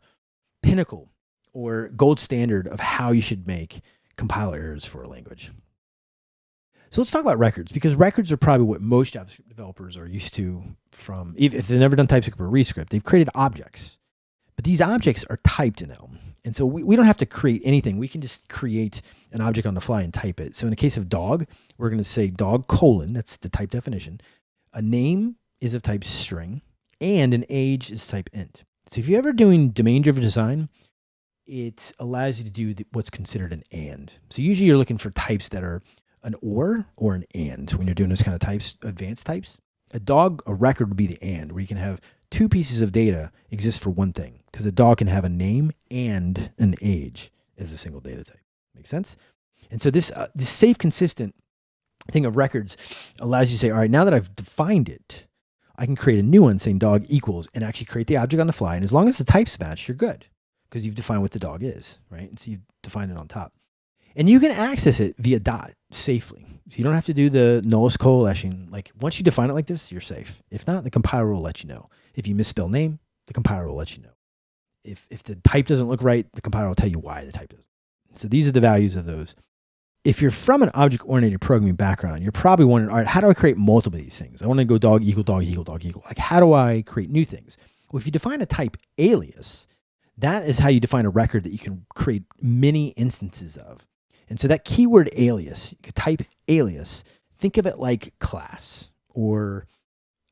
[SPEAKER 1] pinnacle or gold standard of how you should make compiler errors for a language. So let's talk about records because records are probably what most JavaScript developers are used to from, if they've never done TypeScript or Rescript, they've created objects. But these objects are typed in Elm. And so we, we don't have to create anything. We can just create an object on the fly and type it. So in the case of dog, we're going to say dog colon, that's the type definition. A name is of type string and an age is type int. So if you're ever doing domain-driven design, it allows you to do what's considered an and. So usually you're looking for types that are an or or an and when you're doing those kind of types, advanced types. A dog, a record would be the and, where you can have two pieces of data exist for one thing, because a dog can have a name and an age as a single data type. Make sense? And so this uh, this safe, consistent thing of records allows you to say, all right, now that I've defined it, I can create a new one saying dog equals and actually create the object on the fly. And as long as the types match, you're good because you've defined what the dog is, right? And so you've defined it on top. And you can access it via dot safely. So you don't have to do the nullish coalescing. Like once you define it like this, you're safe. If not, the compiler will let you know. If you misspell name, the compiler will let you know. If, if the type doesn't look right, the compiler will tell you why the type doesn't. So these are the values of those. If you're from an object-oriented programming background, you're probably wondering, all right, how do I create multiple of these things? I want to go dog equal dog equal dog equal. Like, how do I create new things? Well, if you define a type alias, that is how you define a record that you can create many instances of. And so that keyword alias, you could type alias, think of it like class or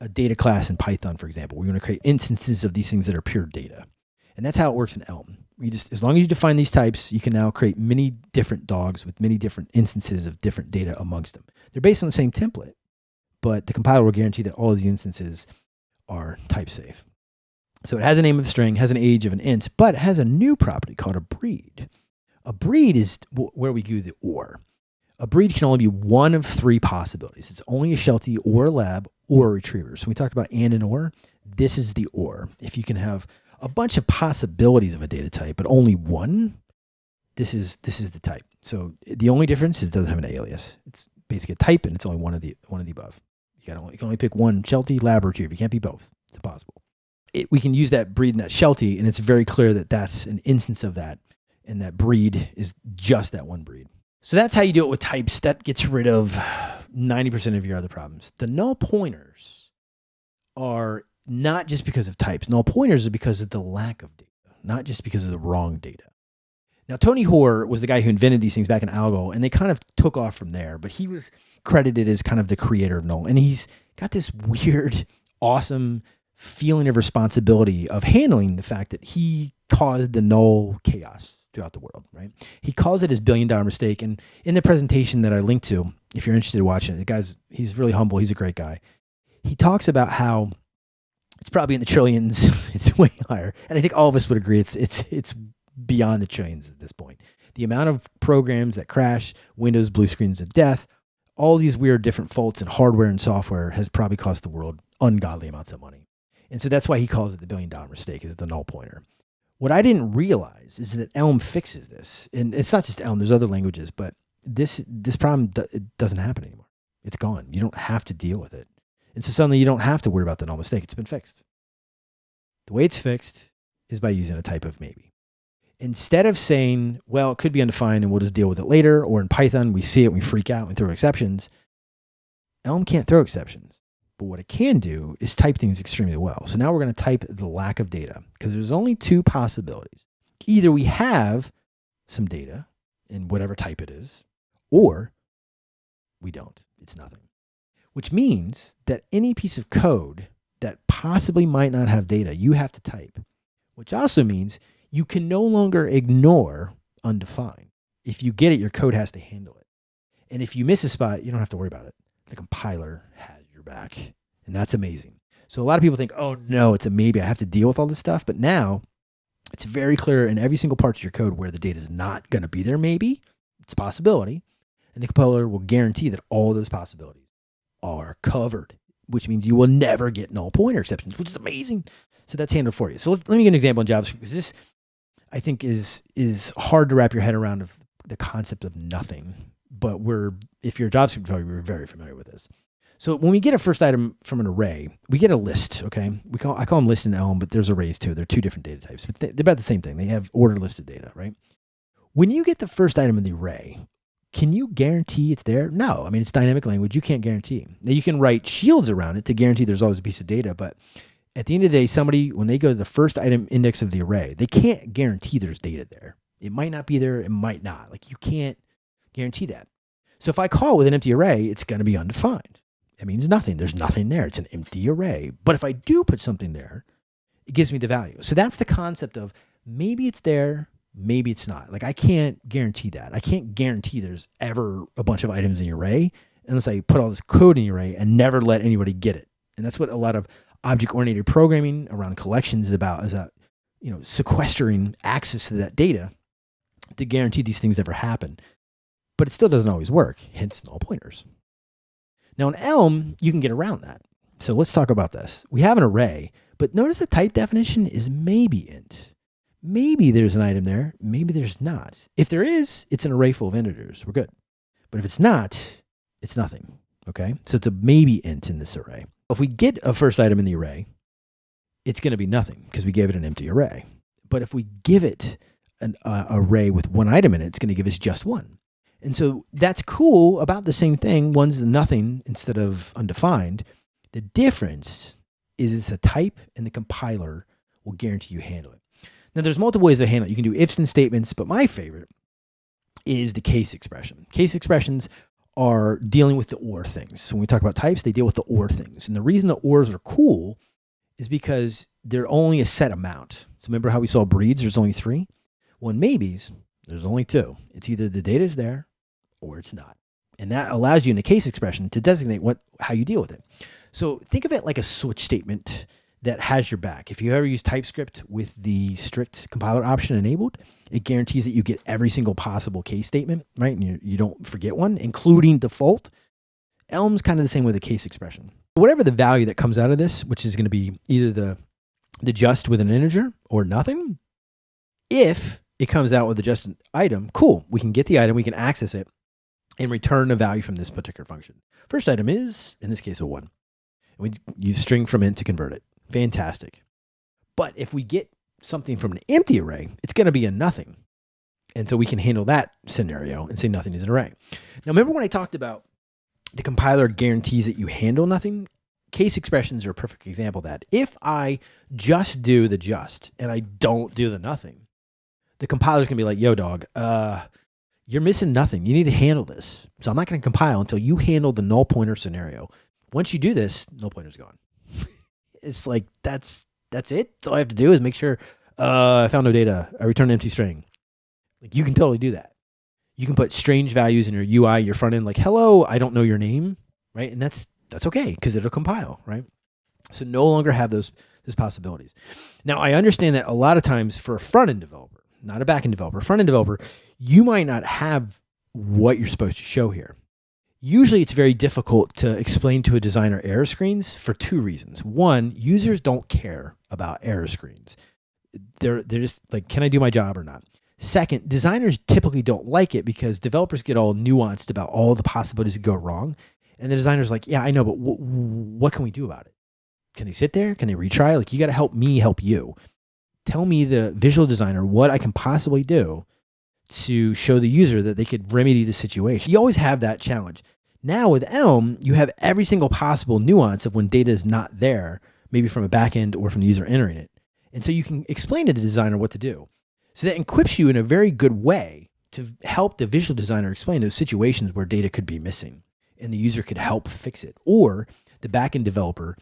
[SPEAKER 1] a data class in Python, for example. We're going to create instances of these things that are pure data. And that's how it works in Elm. You just, as long as you define these types, you can now create many different dogs with many different instances of different data amongst them. They're based on the same template, but the compiler will guarantee that all of these instances are type safe. So it has a name of a string, has an age of an int, but it has a new property called a breed. A breed is where we do the OR. A breed can only be one of three possibilities. It's only a Sheltie or a lab or a retriever. So we talked about and and or. This is the or. If you can have a bunch of possibilities of a data type, but only one, this is this is the type. So the only difference is it doesn't have an alias. It's basically a type and it's only one of the one of the above. You, only, you can only pick one Sheltie, lab, or retriever. You can't be both. It's impossible. It, we can use that breed and that Sheltie, and it's very clear that that's an instance of that and that breed is just that one breed. So that's how you do it with types. That gets rid of 90% of your other problems. The null pointers are not just because of types. Null pointers are because of the lack of data, not just because of the wrong data. Now, Tony Hoare was the guy who invented these things back in Algol, and they kind of took off from there, but he was credited as kind of the creator of null. And he's got this weird, awesome feeling of responsibility of handling the fact that he caused the null chaos throughout the world, right? He calls it his billion dollar mistake. And in the presentation that I linked to, if you're interested in watching it, the guy's, he's really humble. He's a great guy. He talks about how it's probably in the trillions. *laughs* it's way higher. And I think all of us would agree it's, it's, it's beyond the trillions at this point. The amount of programs that crash, Windows blue screens of death, all these weird different faults in hardware and software has probably cost the world ungodly amounts of money. And so that's why he calls it the billion dollar mistake is the null pointer. What I didn't realize is that Elm fixes this, and it's not just Elm. There's other languages, but this this problem it doesn't happen anymore. It's gone. You don't have to deal with it, and so suddenly you don't have to worry about the null mistake. It's been fixed. The way it's fixed is by using a type of maybe, instead of saying, well, it could be undefined and we'll just deal with it later, or in Python, we see it, and we freak out, and throw exceptions, Elm can't throw exceptions. But what it can do is type things extremely well. So now we're going to type the lack of data because there's only two possibilities. Either we have some data in whatever type it is, or we don't. It's nothing. Which means that any piece of code that possibly might not have data, you have to type. Which also means you can no longer ignore undefined. If you get it, your code has to handle it. And if you miss a spot, you don't have to worry about it. The compiler has back. And that's amazing. So a lot of people think, oh no, it's a maybe. I have to deal with all this stuff. But now it's very clear in every single part of your code where the data is not going to be there, maybe. It's a possibility. And the compiler will guarantee that all those possibilities are covered, which means you will never get null pointer exceptions, which is amazing. So that's handled for you. So let, let me give an example in JavaScript because this I think is is hard to wrap your head around of the concept of nothing. But we're if you're a JavaScript developer, we're very familiar with this. So when we get a first item from an array, we get a list. Okay, we call I call them list and Elm, but there's arrays too. They're two different data types, but they're about the same thing. They have order listed data, right? When you get the first item in the array, can you guarantee it's there? No. I mean, it's dynamic language. You can't guarantee. Now you can write shields around it to guarantee there's always a piece of data, but at the end of the day, somebody, when they go to the first item index of the array, they can't guarantee there's data there. It might not be there, it might not. Like you can't guarantee that. So if I call with an empty array, it's going to be undefined. It means nothing. There's nothing there. It's an empty array. But if I do put something there, it gives me the value. So that's the concept of maybe it's there, maybe it's not. Like I can't guarantee that. I can't guarantee there's ever a bunch of items in your array unless I put all this code in your array and never let anybody get it. And that's what a lot of object oriented programming around collections is about is that you know sequestering access to that data to guarantee these things never happen but it still doesn't always work hence null pointers now in elm you can get around that. So let's talk about this. We have an array but notice the type definition is maybe int. Maybe there's an item there maybe there's not. If there is it's an array full of integers. We're good. But if it's not it's nothing okay? So it's a maybe int in this array. If we get a first item in the array, it's going to be nothing because we gave it an empty array. But if we give it an uh, array with one item in it, it's going to give us just one. And so that's cool about the same thing. One's nothing instead of undefined. The difference is it's a type and the compiler will guarantee you handle it. Now there's multiple ways to handle it. You can do ifs and statements, but my favorite is the case expression. Case expressions are dealing with the or things. So when we talk about types, they deal with the or things. And the reason the ors are cool is because they're only a set amount. So remember how we saw breeds, there's only three? Well, in maybes, there's only two. It's either the data is there or it's not. And that allows you in a case expression to designate what how you deal with it. So think of it like a switch statement that has your back. If you ever use TypeScript with the strict compiler option enabled, it guarantees that you get every single possible case statement, right? And you, you don't forget one, including default. Elm's kind of the same with a case expression. Whatever the value that comes out of this, which is going to be either the, the just with an integer or nothing, if it comes out with a just item, cool. We can get the item, we can access it, and return a value from this particular function. First item is, in this case, a one. And we use string from int to convert it. Fantastic. But if we get something from an empty array, it's going to be a nothing. And so we can handle that scenario and say nothing is an array. Now, remember when I talked about the compiler guarantees that you handle nothing? Case expressions are a perfect example of that. If I just do the just and I don't do the nothing, the compiler's going to be like, yo, dog, uh, you're missing nothing. You need to handle this. So I'm not going to compile until you handle the null pointer scenario. Once you do this, null pointer's gone. *laughs* it's like that's that's it. All I have to do is make sure uh, I found no data. I return an empty string. Like you can totally do that. You can put strange values in your UI, your front end, like hello, I don't know your name, right? And that's that's okay because it'll compile, right? So no longer have those those possibilities. Now I understand that a lot of times for a front end developer, not a back end developer, front end developer, you might not have what you're supposed to show here. Usually it's very difficult to explain to a designer error screens for two reasons. One, users don't care about error screens. They're, they're just like, can I do my job or not? Second, designers typically don't like it because developers get all nuanced about all the possibilities that go wrong. And the designer's like, yeah, I know, but what can we do about it? Can they sit there? Can they retry? Like, you got to help me help you. Tell me, the visual designer, what I can possibly do to show the user that they could remedy the situation. You always have that challenge. Now with Elm, you have every single possible nuance of when data is not there, maybe from a backend or from the user entering it. And so you can explain to the designer what to do. So that equips you in a very good way to help the visual designer explain those situations where data could be missing and the user could help fix it. Or the backend developer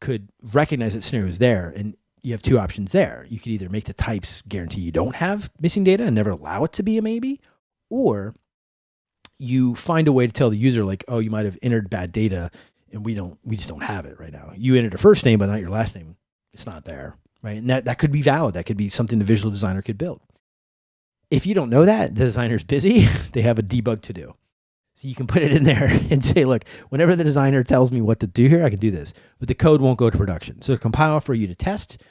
[SPEAKER 1] could recognize that scenario is there and you have two options there. You could either make the types guarantee you don't have missing data and never allow it to be a maybe, or you find a way to tell the user like, oh, you might have entered bad data and we don't, we just don't have it right now. You entered a first name, but not your last name. It's not there, right? And that, that could be valid. That could be something the visual designer could build. If you don't know that, the designer's busy, *laughs* they have a debug to do. So you can put it in there *laughs* and say, look, whenever the designer tells me what to do here, I can do this. But the code won't go to production. So compile for you to test,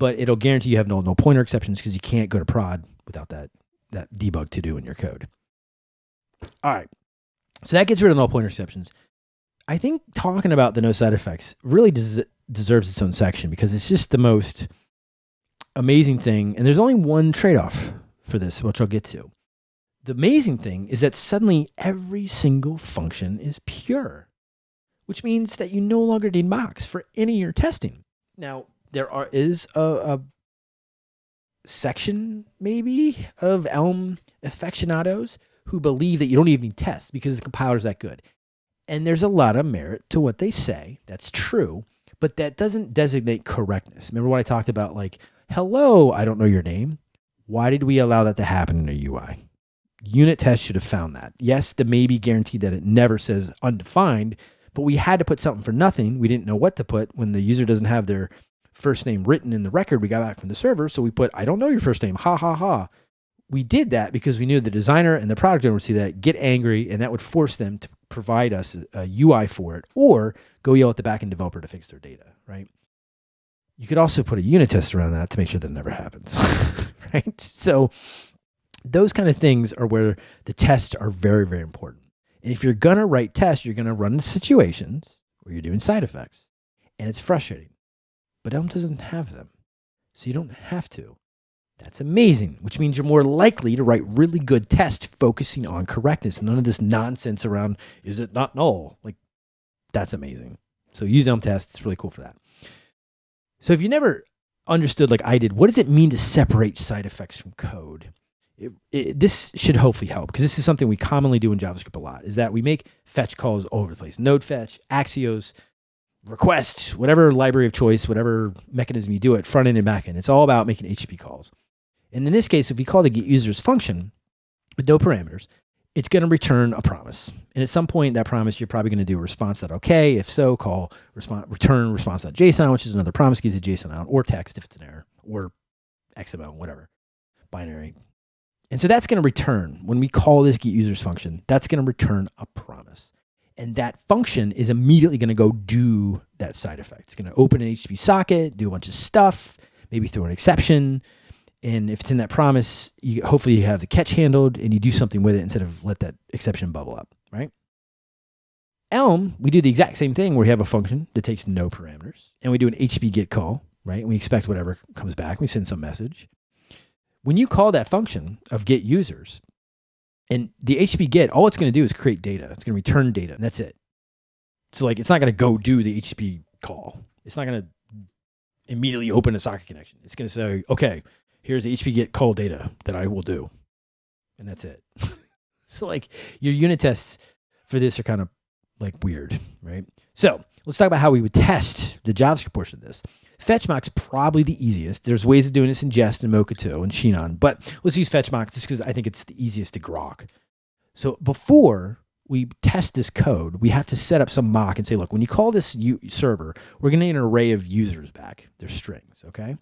[SPEAKER 1] but it'll guarantee you have no, no pointer exceptions because you can't go to prod without that, that debug to do in your code. All right. So that gets rid of null pointer exceptions. I think talking about the no side effects really des deserves its own section because it's just the most amazing thing. And there's only one trade-off for this, which I'll get to. The amazing thing is that suddenly every single function is pure, which means that you no longer need mocks for any of your testing. Now, there are is a, a section maybe of Elm aficionados who believe that you don't even need tests because the compiler is that good. And there's a lot of merit to what they say. That's true. But that doesn't designate correctness. Remember what I talked about? Like, hello, I don't know your name. Why did we allow that to happen in a UI? Unit tests should have found that. Yes, the maybe guaranteed that it never says undefined, but we had to put something for nothing. We didn't know what to put when the user doesn't have their first name written in the record we got back from the server. So we put, I don't know your first name. Ha ha ha. We did that because we knew the designer and the product owner would see that, get angry, and that would force them to provide us a UI for it or go yell at the backend developer to fix their data, right? You could also put a unit test around that to make sure that never happens, *laughs* right? So those kind of things are where the tests are very, very important. And if you're going to write tests, you're going to run into situations where you're doing side effects and it's frustrating. But Elm doesn't have them. So you don't have to. That's amazing, which means you're more likely to write really good tests focusing on correctness. None of this nonsense around, is it not null? Like, that's amazing. So use Elm tests. It's really cool for that. So if you never understood like I did, what does it mean to separate side effects from code? It, it, this should hopefully help because this is something we commonly do in JavaScript a lot is that we make fetch calls all over the place. Node fetch, Axios, request, whatever library of choice, whatever mechanism you do it, front end and back end. It's all about making HTTP calls. And in this case, if we call the get users function with no parameters, it's going to return a promise. And at some point, that promise, you're probably going to do a response that okay. If so, call response, return response.json, which is another promise, gives a JSON out, or text if it's an error, or XML, whatever, binary. And so that's going to return, when we call this get users function, that's going to return a promise. And that function is immediately going to go do that side effect. It's going to open an HTTP socket, do a bunch of stuff, maybe throw an exception, and if it's in that promise, you, hopefully you have the catch handled and you do something with it instead of let that exception bubble up, right? Elm, we do the exact same thing where we have a function that takes no parameters and we do an HTTP get call, right? And we expect whatever comes back. We send some message. When you call that function of get users and the HTTP get, all it's going to do is create data. It's going to return data and that's it. So like, it's not going to go do the HTTP call. It's not going to immediately open a socket connection. It's going to say, okay, here's the HTTP get call data that I will do. And that's it. *laughs* so like your unit tests for this are kind of like weird, right? So let's talk about how we would test the JavaScript portion of this. FetchMock's probably the easiest. There's ways of doing this in Jest and Mocha 2 and Sinon, but let's use FetchMock just because I think it's the easiest to grok. So before we test this code, we have to set up some mock and say, look, when you call this server, we're going to get an array of users back. They're strings, okay?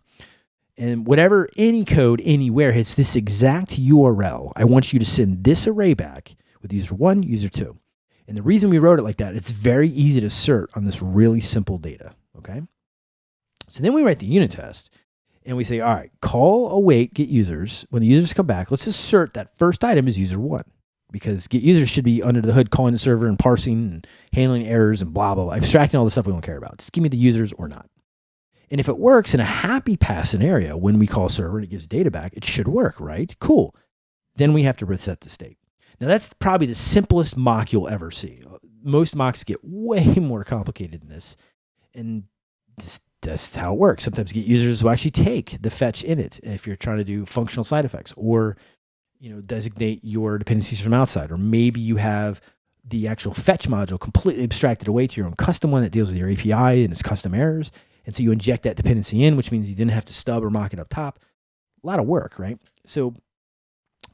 [SPEAKER 1] and whatever any code anywhere hits this exact URL, I want you to send this array back with user one, user two. And the reason we wrote it like that, it's very easy to assert on this really simple data, okay? So then we write the unit test and we say, all right, call await get users. When the users come back, let's assert that first item is user one because get users should be under the hood calling the server and parsing and handling errors and blah, blah, blah, abstracting all the stuff we don't care about. Just give me the users or not. And if it works in a happy pass scenario, when we call server and it gives data back, it should work, right? Cool. Then we have to reset the state. Now, that's probably the simplest mock you'll ever see. Most mocks get way *laughs* more complicated than this. And this, that's how it works. Sometimes get users will actually take the fetch in it if you're trying to do functional side effects or you know designate your dependencies from outside. Or maybe you have the actual fetch module completely abstracted away to your own custom one that deals with your API and its custom errors. And so you inject that dependency in which means you didn't have to stub or mock it up top. A lot of work right? So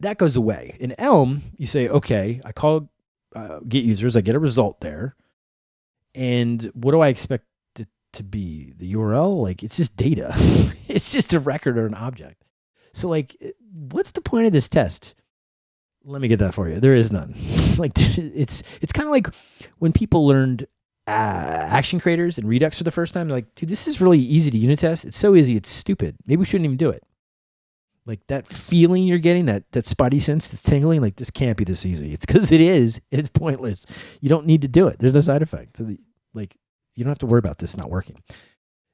[SPEAKER 1] that goes away. In Elm you say okay I call uh, get users I get a result there. And what do I expect to be the URL. Like it's just data. *laughs* it's just a record or an object. So like, what's the point of this test? Let me get that for you. There is none. *laughs* like *laughs* it's it's kind of like when people learned uh, action creators and Redux for the first time. Like, dude, this is really easy to unit test. It's so easy. It's stupid. Maybe we shouldn't even do it. Like that feeling you're getting, that that spotty sense that's tingling, like this can't be this easy. It's because it is. It's pointless. You don't need to do it. There's no side effect. So the, like you don't have to worry about this not working.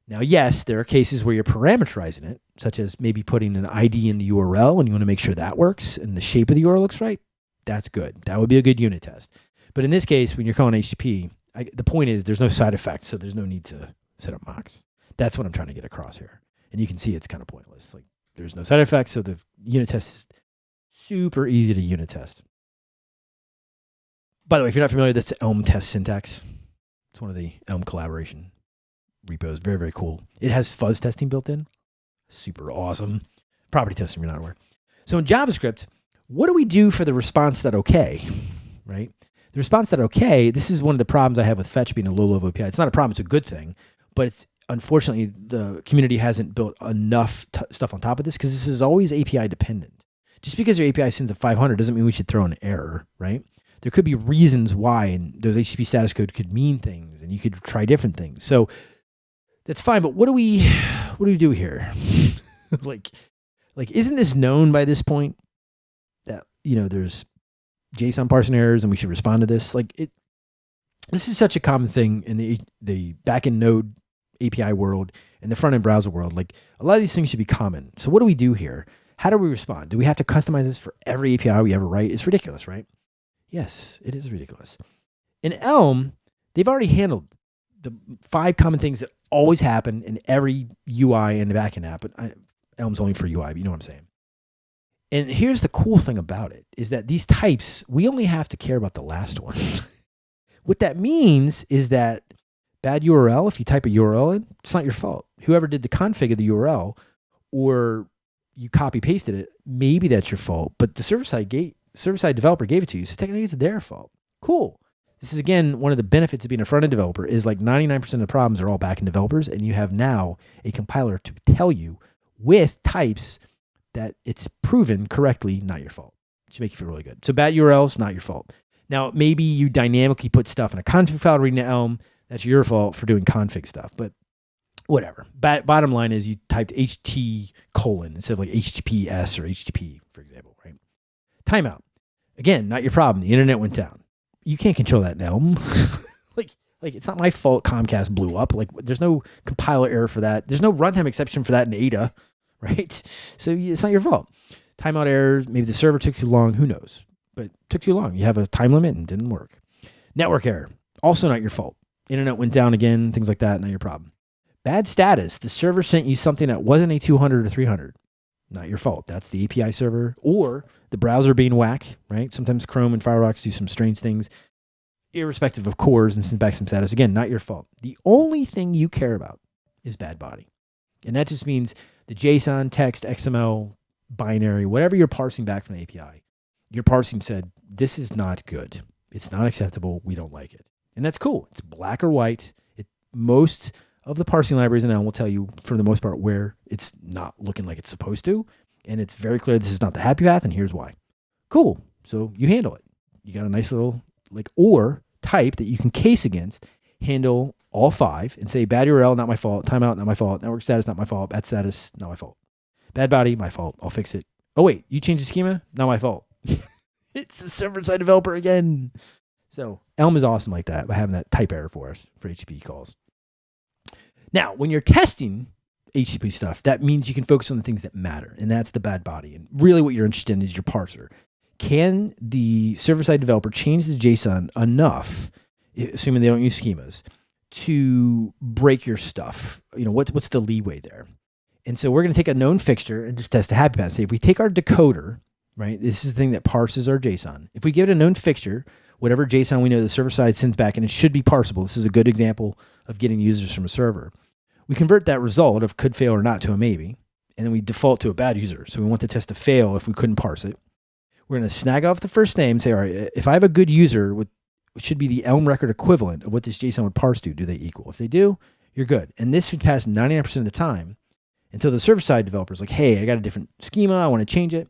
[SPEAKER 1] Now, yes, there are cases where you're parameterizing it, such as maybe putting an ID in the URL and you want to make sure that works and the shape of the URL looks right. That's good. That would be a good unit test. But in this case, when you're calling HTTP, I, the point is there's no side effects, so there's no need to set up mocks. That's what I'm trying to get across here. And you can see it's kind of pointless. Like there's no side effects, so the unit test is super easy to unit test. By the way, if you're not familiar, that's Elm test syntax. It's one of the Elm collaboration repos. Very, very cool. It has fuzz testing built in. Super awesome. Property testing, you're not aware. So in JavaScript, what do we do for the response that okay, right? The response that okay, this is one of the problems I have with fetch being a low level API. It's not a problem, it's a good thing, but it's unfortunately the community hasn't built enough stuff on top of this because this is always API dependent. Just because your API sends a 500 doesn't mean we should throw an error, right? There could be reasons why, and those HTTP status code could mean things, and you could try different things. So that's fine. But what do we, what do we do here? *laughs* like, like, isn't this known by this point that you know there's JSON parsing errors, and we should respond to this? Like it, this is such a common thing in the the backend node API world and the front end browser world. Like a lot of these things should be common. So what do we do here? How do we respond? Do we have to customize this for every API we ever write? It's ridiculous, right? Yes, it is ridiculous. In Elm, they've already handled the five common things that always happen in every UI and the backend app. But I, Elm's only for UI, but you know what I'm saying. And here's the cool thing about it is that these types, we only have to care about the last one. *laughs* what that means is that bad URL, if you type a URL in, it's not your fault. Whoever did the config of the URL or you copy pasted it, maybe that's your fault. But the server side gate server side developer gave it to you. So technically it's their fault. Cool. This is again one of the benefits of being a front end developer is like 99% of the problems are all back end developers, and you have now a compiler to tell you with types that it's proven correctly not your fault. It should make you feel really good. So bad URLs, not your fault. Now maybe you dynamically put stuff in a config file reading to Elm. That's your fault for doing config stuff, but whatever. Bottom line is you typed HT colon instead of like HTTPS or HTTP, for example? Timeout. Again, not your problem. The internet went down. You can't control that now. *laughs* like, like it's not my fault Comcast blew up. Like, there's no compiler error for that. There's no runtime exception for that in Ada, *laughs* right? So it's not your fault. Timeout error. Maybe the server took too long. Who knows? But took too long. You have a time limit and didn't work. Network error. Also not your fault. Internet went down again. Things like that. Not your problem. Bad status. The server sent you something that wasn't a 200 or 300 not your fault. That's the API server or the browser being whack, right? Sometimes Chrome and Firefox do some strange things, irrespective of CORS and send back some status. Again, not your fault. The only thing you care about is bad body. And that just means the JSON, text, XML, binary, whatever you're parsing back from the API, your parsing said, this is not good. It's not acceptable. We don't like it. And that's cool. It's black or white. It most of the parsing libraries in Elm will tell you, for the most part, where it's not looking like it's supposed to. And it's very clear this is not the happy path, and here's why. Cool. So you handle it. You got a nice little, like, or type that you can case against, handle all five, and say bad URL, not my fault. Timeout, not my fault. Network status, not my fault. Bad status, not my fault. Bad body, my fault. I'll fix it. Oh, wait, you changed the schema? Not my fault. *laughs* it's the server side developer again. So Elm is awesome like that by having that type error for us for HTTP calls. Now, when you're testing HTTP stuff, that means you can focus on the things that matter, and that's the bad body. And really, what you're interested in is your parser. Can the server side developer change the JSON enough, assuming they don't use schemas, to break your stuff? You know, what's what's the leeway there? And so we're going to take a known fixture and just test the happy path. Say if we take our decoder, right? This is the thing that parses our JSON. If we give it a known fixture, whatever JSON we know the server side sends back, and it should be parsable. This is a good example of getting users from a server. We convert that result of could fail or not to a maybe, and then we default to a bad user. So we want the test to fail if we couldn't parse it. We're going to snag off the first name and say, all right, uh, if I have a good user with should be the Elm record equivalent of what this JSON would parse to, do they equal? If they do, you're good. And this should pass 99% of the time until the server side developer is like, hey, I got a different schema. I want to change it.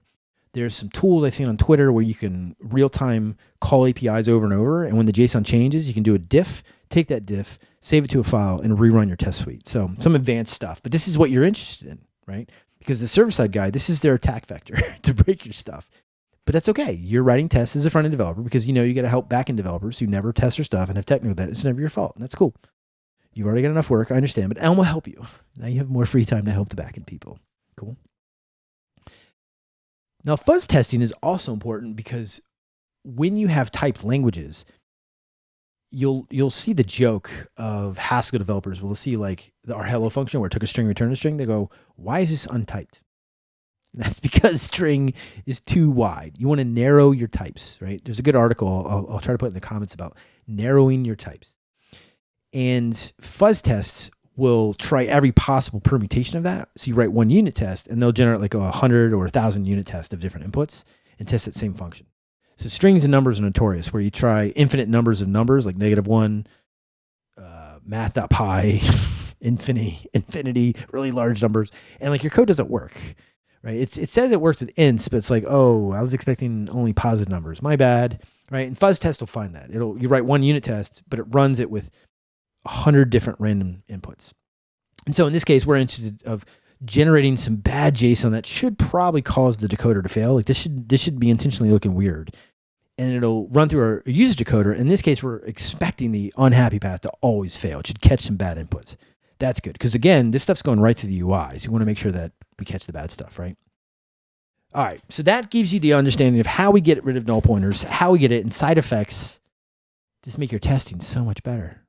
[SPEAKER 1] There's some tools I've seen on Twitter where you can real time call APIs over and over. And when the JSON changes, you can do a diff, take that diff, save it to a file, and rerun your test suite. So some advanced stuff. But this is what you're interested in, right? Because the server side guy, this is their attack vector *laughs* to break your stuff. But that's okay. You're writing tests as a front end developer because you know you got to help back end developers who never test their stuff and have technical debt. It's never your fault. And that's cool. You've already got enough work. I understand. But Elm will help you. Now you have more free time to help the back end people. Cool. Now, fuzz testing is also important because when you have typed languages, you'll you'll see the joke of Haskell developers will see like our hello function where it took a string, returned a string. They go, "Why is this untyped?" And *laughs* that's because string is too wide. You want to narrow your types, right? There's a good article I'll, I'll try to put in the comments about narrowing your types. And fuzz tests will try every possible permutation of that. So you write one unit test and they'll generate like a hundred or a thousand unit test of different inputs and test that same function. So strings and numbers are notorious where you try infinite numbers of numbers like negative one, uh, math.pi, *laughs* infinity, infinity, really large numbers. And like your code doesn't work, right? It's, it says it works with ints, but it's like, oh, I was expecting only positive numbers. My bad, right? And fuzz test will find that. It'll, you write one unit test, but it runs it with 100 different random inputs. And so in this case, we're interested of generating some bad JSON that should probably cause the decoder to fail. Like this should this should be intentionally looking weird. And it'll run through our user decoder. In this case, we're expecting the unhappy path to always fail. It should catch some bad inputs. That's good. Because again, this stuff's going right to the UI. So you want to make sure that we catch the bad stuff, right? All right. So that gives you the understanding of how we get rid of null pointers, how we get it, and side effects. Just make your testing so much better.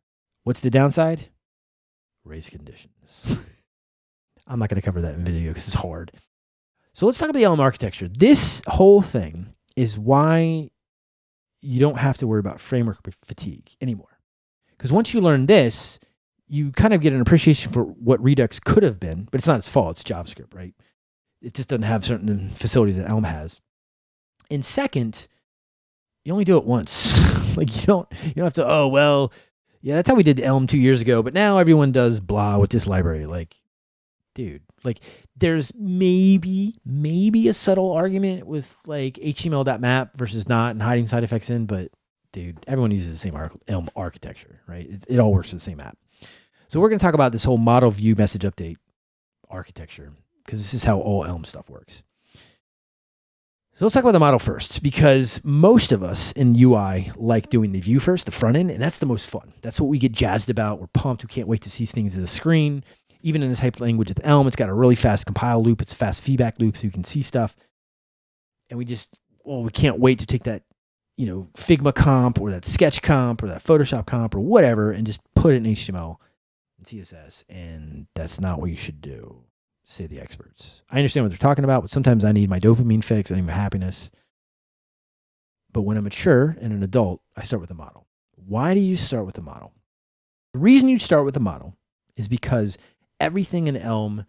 [SPEAKER 1] What's the downside? Race conditions. *laughs* I'm not going to cover that in video because it's hard. So let's talk about the Elm architecture. This whole thing is why you don't have to worry about framework fatigue anymore. Because once you learn this, you kind of get an appreciation for what Redux could have been, but it's not its fault. It's JavaScript, right? It just doesn't have certain facilities that Elm has. And second, you only do it once. *laughs* like you don't you don't have to, oh well, yeah, that's how we did Elm two years ago, but now everyone does blah with this library. Like, dude, like there's maybe, maybe a subtle argument with like HTML.map versus not and hiding side effects in, but dude, everyone uses the same Elm architecture, right? It, it all works with the same app. So we're going to talk about this whole model view message update architecture because this is how all Elm stuff works. So let's talk about the model first, because most of us in UI like doing the view first, the front end, and that's the most fun. That's what we get jazzed about. We're pumped. We can't wait to see things in the screen. Even in a typed language with Elm, it's got a really fast compile loop. It's a fast feedback loop, so you can see stuff. And we just, well, we can't wait to take that, you know, Figma comp or that Sketch comp or that Photoshop comp or whatever, and just put it in HTML and CSS. And that's not what you should do say the experts. I understand what they're talking about, but sometimes I need my dopamine fix, I need my happiness. But when I'm mature and an adult, I start with a model. Why do you start with a model? The reason you start with a model is because everything in Elm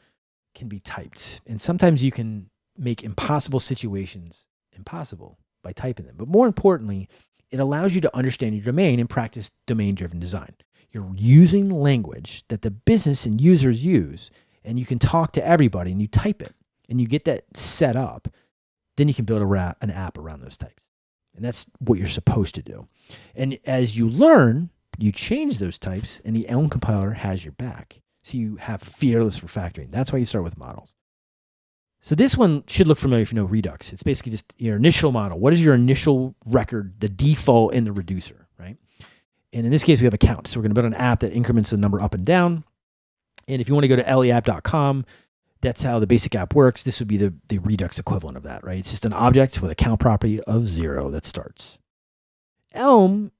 [SPEAKER 1] can be typed. And sometimes you can make impossible situations impossible by typing them. But more importantly, it allows you to understand your domain and practice domain driven design. You're using language that the business and users use and you can talk to everybody and you type it and you get that set up, then you can build a an app around those types. And that's what you're supposed to do. And as you learn, you change those types and the Elm compiler has your back. So you have fearless refactoring. That's why you start with models. So this one should look familiar if you know Redux. It's basically just your initial model. What is your initial record, the default in the reducer, right? And in this case, we have a count. So we're going to build an app that increments the number up and down And if you want to go to leapp.com, that's how the basic app works. This would be the, the Redux equivalent of that, right? It's just an object with a count property of zero that starts. Elm,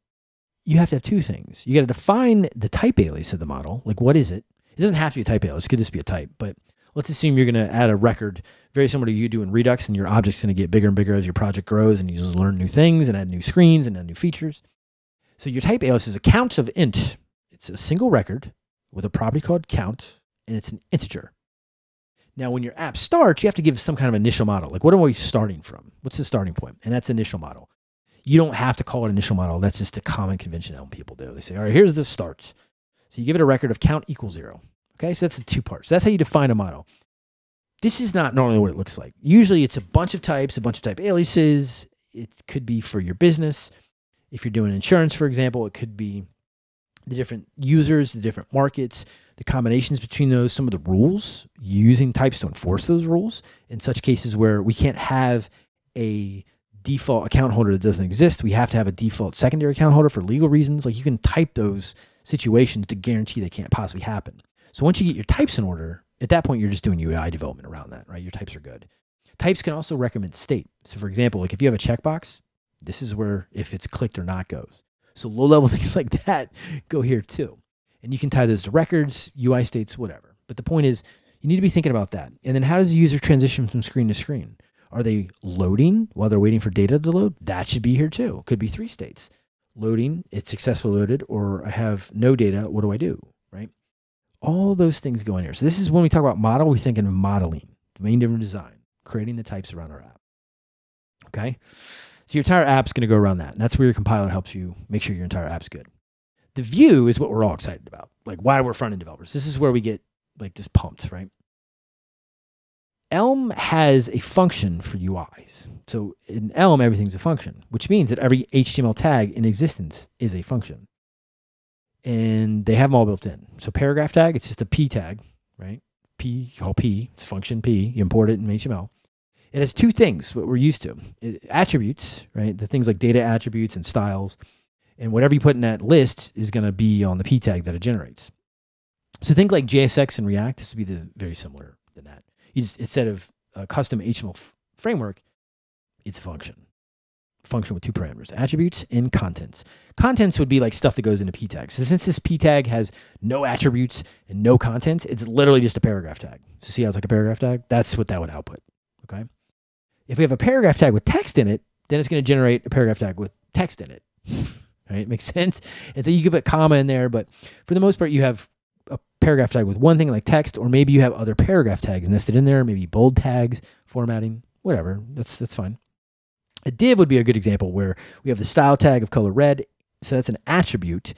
[SPEAKER 1] you have to have two things. You got to define the type alias of the model. Like, what is it? It doesn't have to be a type alias. It could just be a type. But let's assume you're going to add a record very similar to you do in Redux, and your object's going to get bigger and bigger as your project grows, and you just learn new things and add new screens and add new features. So your type alias is a count of int. It's a single record with a property called count, and it's an integer. Now, when your app starts, you have to give some kind of initial model. Like, what are we starting from? What's the starting point? And that's initial model. You don't have to call it initial model. That's just a common convention Elm people do. They say, all right, here's the start. So you give it a record of count equals zero. Okay, so that's the two parts. So that's how you define a model. This is not normally what it looks like. Usually it's a bunch of types, a bunch of type aliases. It could be for your business. If you're doing insurance, for example, it could be the different users, the different markets, the combinations between those, some of the rules, using types to enforce those rules in such cases where we can't have a default account holder that doesn't exist. We have to have a default secondary account holder for legal reasons. Like you can type those situations to guarantee they can't possibly happen. So once you get your types in order, at that point, you're just doing UI development around that, right? Your types are good. Types can also recommend state. So for example, like if you have a checkbox, this is where if it's clicked or not goes. So low level *laughs* things like that go here too. And you can tie those to records, UI states, whatever. But the point is, you need to be thinking about that. And then how does the user transition from screen to screen? Are they loading while they're waiting for data to load? That should be here too. Could be three states. Loading, it's successfully loaded, or I have no data. What do I do? Right? All those things go in here. So this is when we talk about model, we're thinking of modeling, domain driven design, creating the types around our app. Okay. So your entire app's going to go around that. And that's where your compiler helps you make sure your entire app's good. The view is what we're all excited about. Like why we're front end developers. This is where we get like just pumped, right? Elm has a function for UIs. So in Elm, everything's a function, which means that every HTML tag in existence is a function. And they have them all built in. So paragraph tag, it's just a P tag, right? P, call P, it's function P. You import it in HTML. It has two things, what we're used to. It, attributes, right? The things like data attributes and styles. And whatever you put in that list is going to be on the P tag that it generates. So think like JSX and React. This would be the very similar than that. You just, instead of a custom HTML framework, it's a function. Function with two parameters, attributes and contents. Contents would be like stuff that goes into p tags. So since this p tag has no attributes and no content, it's literally just a paragraph tag. So see how it's like a paragraph tag? That's what that would output. Okay. If we have a paragraph tag with text in it, then it's going to generate a paragraph tag with text in it. *laughs* right? Makes sense. And so you could put comma in there, but for the most part, you have a paragraph tag with one thing like text, or maybe you have other paragraph tags nested in there, maybe bold tags, formatting, whatever. That's that's fine. A div would be a good example where we have the style tag of color red, so that's an attribute.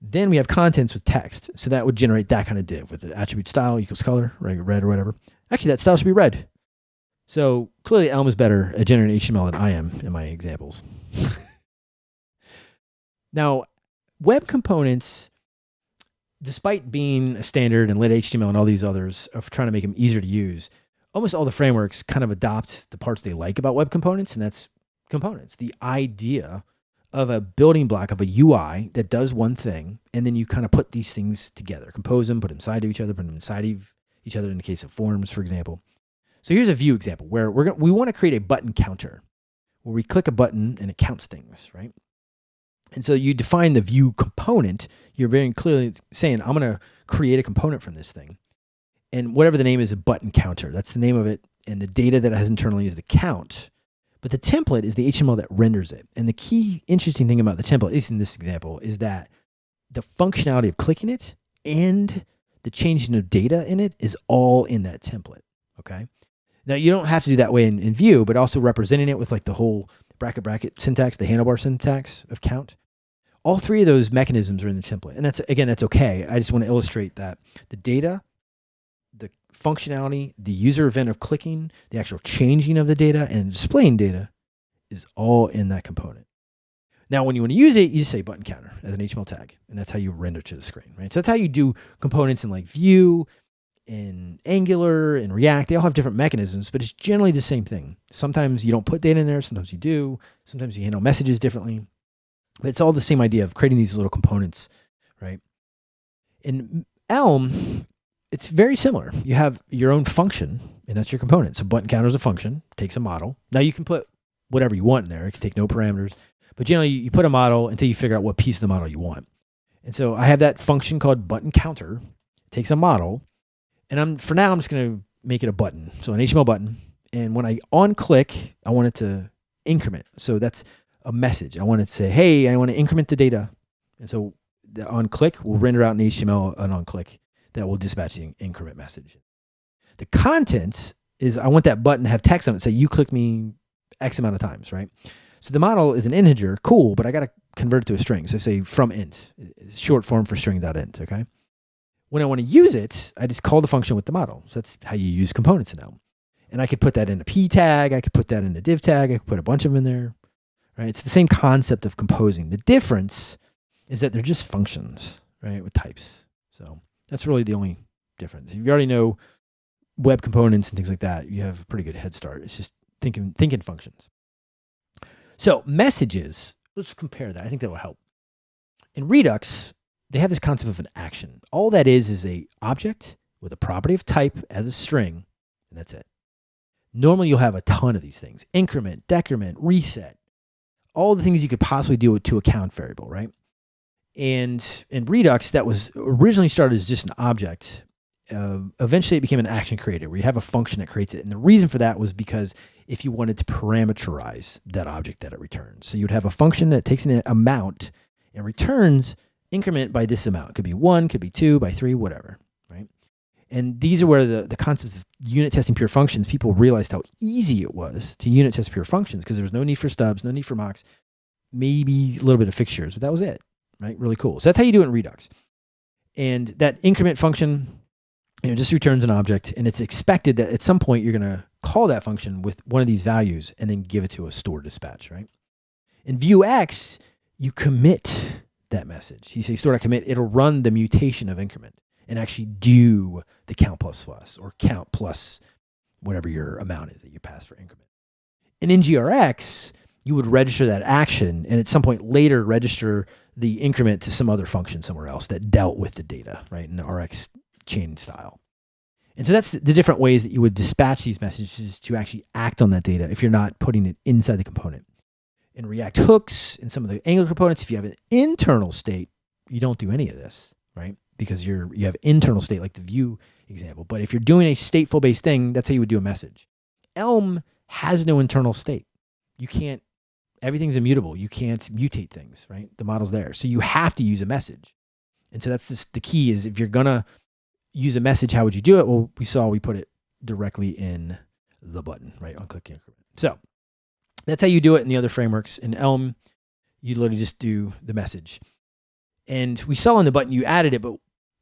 [SPEAKER 1] Then we have contents with text, so that would generate that kind of div with the attribute style equals color, right, red or whatever. Actually, that style should be red. So clearly, Elm is better at generating HTML than I am in my examples. *laughs* now, web components despite being a standard and lit HTML and all these others of trying to make them easier to use, almost all the frameworks kind of adopt the parts they like about web components, and that's components. The idea of a building block of a UI that does one thing, and then you kind of put these things together, compose them, put them inside of each other, put them inside of each other in the case of forms, for example. So here's a view example where we're gonna, we want to create a button counter where we click a button and it counts things, right? And so you define the view component. You're very clearly saying, I'm going to create a component from this thing. And whatever the name is, a button counter. That's the name of it. And the data that it has internally is the count. But the template is the HTML that renders it. And the key interesting thing about the template, at least in this example, is that the functionality of clicking it and the changing of data in it is all in that template. Okay. Now you don't have to do that way in, in Vue, but also representing it with like the whole bracket bracket syntax, the handlebar syntax of count. All three of those mechanisms are in the template. And that's again, that's okay. I just want to illustrate that the data, the functionality, the user event of clicking, the actual changing of the data and displaying data is all in that component. Now, when you want to use it, you say button counter as an HTML tag, and that's how you render to the screen, right? So that's how you do components in like Vue, in Angular, and React, they all have different mechanisms, but it's generally the same thing. Sometimes you don't put data in there, sometimes you do, sometimes you handle messages differently. But it's all the same idea of creating these little components, right? In Elm, it's very similar. You have your own function, and that's your component. So button counter is a function, takes a model. Now you can put whatever you want in there. It can take no parameters, but generally you put a model until you figure out what piece of the model you want. And so I have that function called button counter. It takes a model, and I'm for now I'm just going to make it a button. So an HTML button, and when I on click, I want it to increment. So that's a message. I want it to say, "Hey, I want to increment the data," and so the on click will render out an HTML an on click that will dispatch the increment message. The content is I want that button to have text on it. Say you click me X amount of times, right? So the model is an integer, cool, but I got to convert it to a string. So I say from int, short form for string.int, okay? When I want to use it, I just call the function with the model. So that's how you use components Elm. And I could put that in a p tag, I could put that in a div tag, I could put a bunch of them in there, right? It's the same concept of composing. The difference is that they're just functions, right, with types. So that's really the only difference. If you already know web components and things like that, you have a pretty good head start. It's just thinking thinking functions. So messages, let's compare that. I think that will help. In Redux, they have this concept of an action. All that is is a object with a property of type as a string, and that's it. Normally you'll have a ton of these things. Increment, decrement, reset, all the things you could possibly do to a count variable, right? And in Redux, that was originally started as just an object. Uh, eventually, it became an action creator where you have a function that creates it. And the reason for that was because if you wanted to parameterize that object that it returns. So you'd have a function that takes an amount and returns increment by this amount. It could be one, could be two, by three, whatever, right? And these are where the, the concept of unit testing pure functions, people realized how easy it was to unit test pure functions because there was no need for stubs, no need for mocks, maybe a little bit of fixtures, but that was it right? Really cool. So that's how you do it in Redux. And that increment function, you know, just returns an object and it's expected that at some point you're going to call that function with one of these values and then give it to a store dispatch, right? In Vuex, you commit that message. You say store commit, it'll run the mutation of increment and actually do the count plus plus or count plus whatever your amount is that you pass for increment. And in NGRX, you would register that action and at some point later register the increment to some other function somewhere else that dealt with the data, right, in the RX chain style. And so that's the different ways that you would dispatch these messages to actually act on that data if you're not putting it inside the component. In React hooks, and some of the Angular components, if you have an internal state, you don't do any of this, right? Because you're you have internal state like the Vue example. But if you're doing a stateful based thing, that's how you would do a message. Elm has no internal state. You can't everything's immutable. You can't mutate things, right? The model's there. So you have to use a message. And so that's just the key is if you're to use a message, how would you do it? Well, we saw we put it directly in the button, right? On click increment. So that's how you do it in the other frameworks. In Elm, you literally just do the message. And we saw in the button you added it, but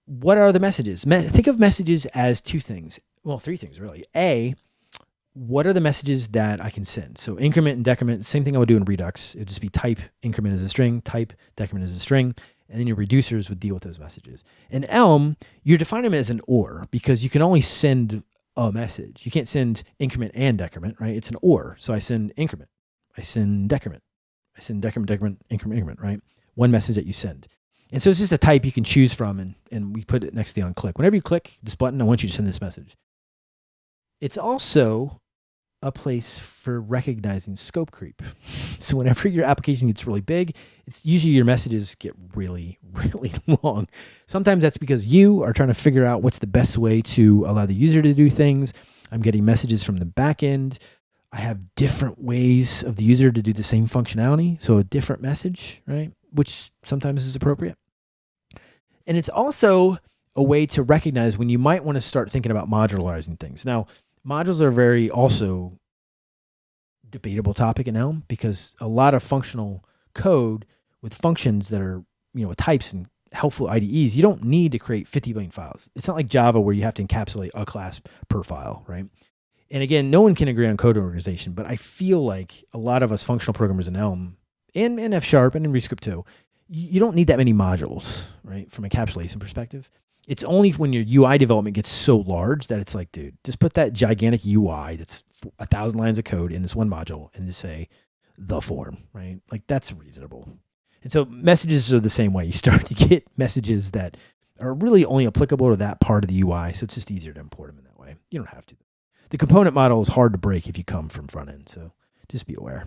[SPEAKER 1] what are the messages? Me think of messages as two things. Well, three things really. A, what are the messages that I can send? So increment and decrement, same thing I would do in Redux. It would just be type increment as a string, type decrement as a string, and then your reducers would deal with those messages. In Elm, you define them as an OR because you can only send a message. You can't send increment and decrement, right? It's an OR. So I send increment, I send decrement, I send decrement, decrement, increment, increment, right? One message that you send. And so it's just a type you can choose from, and, and we put it next to the on click. Whenever you click this button, I want you to send this message. It's also a place for recognizing scope creep. *laughs* So whenever your application gets really big, it's usually your messages get really, *laughs* really long. Sometimes that's because you are trying to figure out what's the best way to allow the user to do things. I'm getting messages from the back end. I have different ways of the user to do the same functionality. So a different message, right? Which sometimes is appropriate. And it's also a way to recognize when you might want to start thinking about modularizing things. Now, modules are very also debatable topic in Elm because a lot of functional code with functions that are, you know, with types and helpful IDEs, you don't need to create 50 billion files. It's not like Java where you have to encapsulate a class per file, right? And again, no one can agree on code organization, but I feel like a lot of us functional programmers in Elm and in F Sharp and in Rescript 2, you don't need that many modules, right? From a encapsulation perspective it's only when your UI development gets so large that it's like, dude, just put that gigantic UI that's a thousand lines of code in this one module and just say the form, right? Like that's reasonable. And so messages are the same way. You start *laughs* to get messages that are really only applicable to that part of the UI. So it's just easier to import them in that way. You don't have to. The component model is hard to break if you come from front end. So just be aware.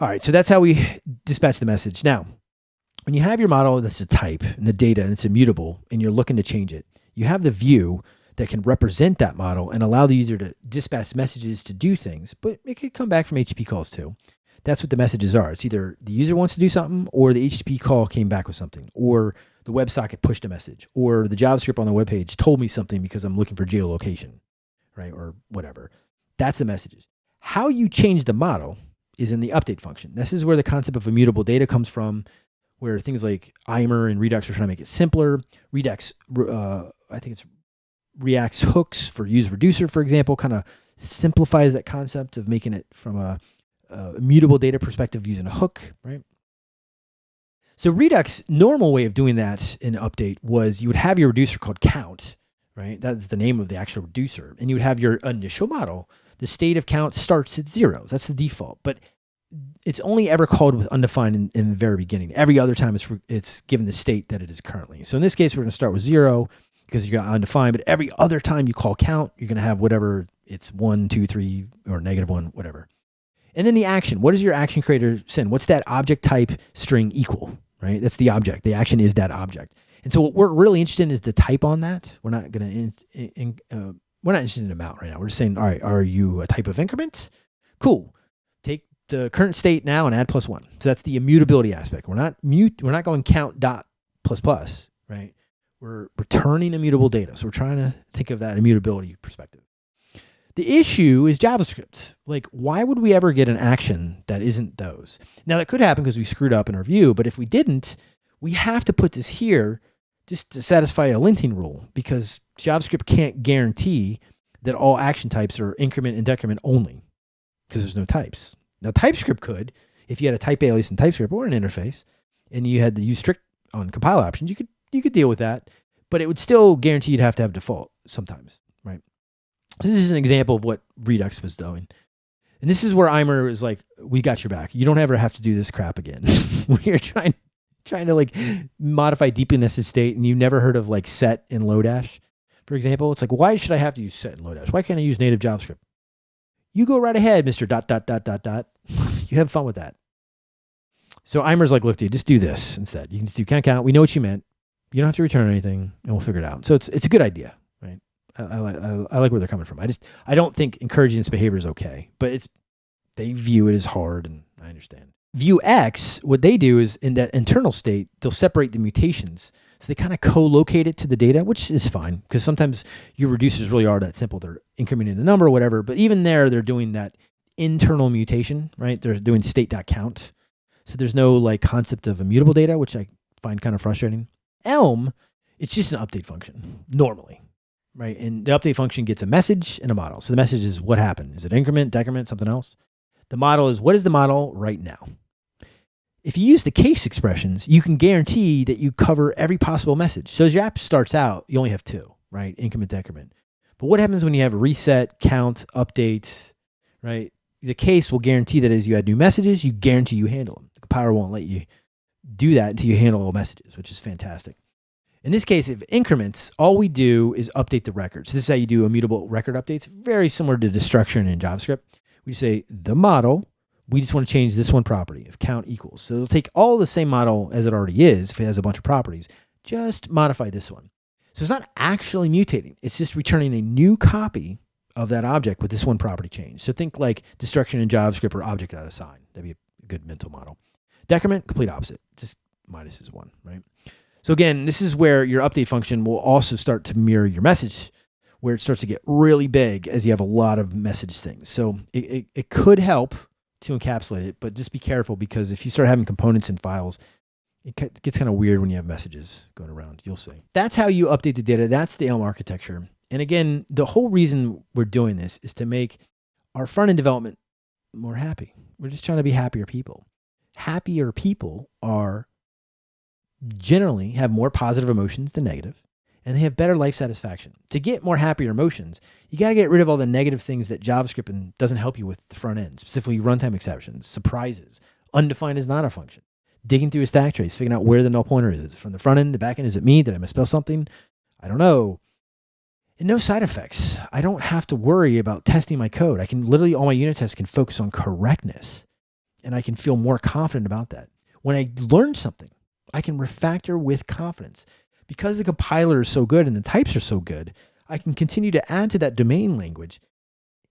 [SPEAKER 1] All right. So that's how we dispatch the message. Now, when you have your model that's a type and the data and it's immutable and you're looking to change it, you have the view that can represent that model and allow the user to dispatch messages to do things, but it could come back from HTTP calls too. That's what the messages are. It's either the user wants to do something or the HTTP call came back with something or the WebSocket pushed a message or the JavaScript on the web page told me something because I'm looking for geolocation, right? Or whatever. That's the messages. How you change the model is in the update function. This is where the concept of immutable data comes from, where things like Immer and Redux are trying to make it simpler. Redux, uh, I think it's React's hooks for use reducer, for example, kind of simplifies that concept of making it from a, a immutable data perspective using a hook, right? So Redux normal way of doing that in update was you would have your reducer called count, right? That's the name of the actual reducer. And you would have your initial model. The state of count starts at zeros. That's the default. But it's only ever called with undefined in, in the very beginning. Every other time it's, it's given the state that it is currently. So in this case, we're going to start with zero because you got undefined. But every other time you call count, you're going to have whatever it's one, two, three, or negative one, whatever. And then the action. What does your action creator send? What's that object type string equal? Right. That's the object. The action is that object. And so what we're really interested in is the type on that. We're not going to. Uh, we're not interested in amount right now. We're just saying, all right, are you a type of increment? Cool. Take the current state now and add plus one. So that's the immutability aspect. We're not mute. We're not going count dot plus plus, right? We're returning immutable data. So we're trying to think of that immutability perspective. The issue is JavaScript. Like, why would we ever get an action that isn't those? Now, that could happen because we screwed up in our view, but if we didn't, we have to put this here just to satisfy a linting rule because JavaScript can't guarantee that all action types are increment and decrement only because there's no types. Now, TypeScript could, if you had a type alias in TypeScript or an interface, and you had to use strict on compile options, you could you could deal with that, but it would still guarantee you'd have to have default sometimes, right? So this is an example of what Redux was doing. And this is where Immer is like, we got your back. You don't ever have to do this crap again. *laughs* we are trying trying to like modify deeply nested state and you never heard of like set in Lodash, for example. It's like, why should I have to use set in Lodash? Why can't I use native JavaScript? You go right ahead, Mr. dot dot dot dot dot. *laughs* you have fun with that. So Immer's like, look, dude, just do this instead. You can just do count count. We know what you meant. You don't have to return anything, and we'll figure it out. So it's it's a good idea, right? I, I, I, I like where they're coming from. I just I don't think encouraging this behavior is okay, but it's they view it as hard, and I understand. Vuex, what they do is in that internal state, they'll separate the mutations. So they kind of co-locate it to the data, which is fine because sometimes your reducers really are that simple. They're incrementing the number or whatever, but even there, they're doing that internal mutation, right? They're doing state.count. So there's no like concept of immutable data, which I find kind of frustrating. Elm, it's just an update function normally, right? And the update function gets a message and a model. So the message is what happened. Is it increment, decrement, something else? The model is what is the model right now? If you use the case expressions, you can guarantee that you cover every possible message. So as your app starts out, you only have two, right? Increment, decrement. But what happens when you have reset, count, update, right? The case will guarantee that as you add new messages, you guarantee you handle them. The compiler won't let you do that until you handle all messages, which is fantastic. In this case, if increments, all we do is update the record. So this is how you do immutable record updates, very similar to destruction in JavaScript. We say the model, we just want to change this one property if count equals. So it'll take all the same model as it already is if it has a bunch of properties, just modify this one. So it's not actually mutating. It's just returning a new copy of that object with this one property change. So think like destruction in JavaScript or object out. That'd be a good mental model. Decrement, complete opposite, just minus is one, right? So again, this is where your update function will also start to mirror your message, where it starts to get really big as you have a lot of message things. So it, it, it could help to encapsulate it, but just be careful because if you start having components and files, it gets kind of weird when you have messages going around. You'll see. That's how you update the data. That's the Elm architecture. And again, the whole reason we're doing this is to make our front end development more happy. We're just trying to be happier people happier people are generally have more positive emotions than negative and they have better life satisfaction. To get more happier emotions, you got to get rid of all the negative things that JavaScript doesn't help you with the front end, specifically runtime exceptions, surprises, undefined is not a function. digging through a stack trace, figuring out where the null pointer is. Is it from the front end, the back end? Is it me? Did I misspell something? I don't know. And no side effects. I don't have to worry about testing my code. I can literally, all my unit tests can focus on correctness and I can feel more confident about that. When I learn something, I can refactor with confidence. Because the compiler is so good and the types are so good, I can continue to add to that domain language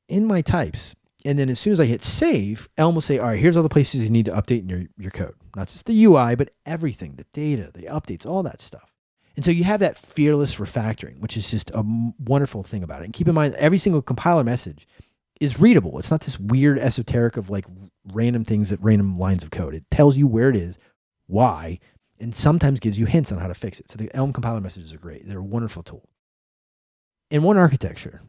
[SPEAKER 1] in my types. And then as soon as I hit save, Elm will say, all right, here's all the places you need to update in your, your code. Not just the UI, but everything, the data, the updates, all that stuff. And so you have that fearless refactoring, which is just a wonderful thing about it. And keep in mind, every single compiler message is readable. It's not this weird esoteric of like random things at random lines of code. It tells you where it is, why, and sometimes gives you hints on how to fix it. So the Elm compiler messages are great. They're a wonderful tool. In one architecture,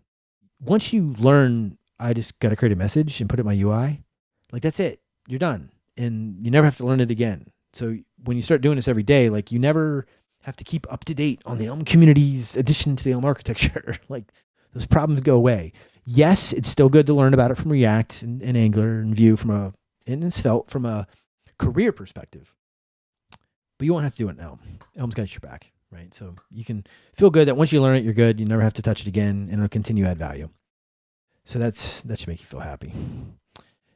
[SPEAKER 1] once you learn, I just got to create a message and put it in my UI, like that's it. You're done. And you never have to learn it again. So when you start doing this every day, like you never have to keep up to date on the Elm community's addition to the Elm *laughs* architecture. like those problems go away. Yes, it's still good to learn about it from React and, and Angular and Vue from a and Svelte from a career perspective. But you won't have to do it in Elm. Elm's got your back, right? So you can feel good that once you learn it, you're good. You never have to touch it again, and it'll continue to add value. So that's that should make you feel happy.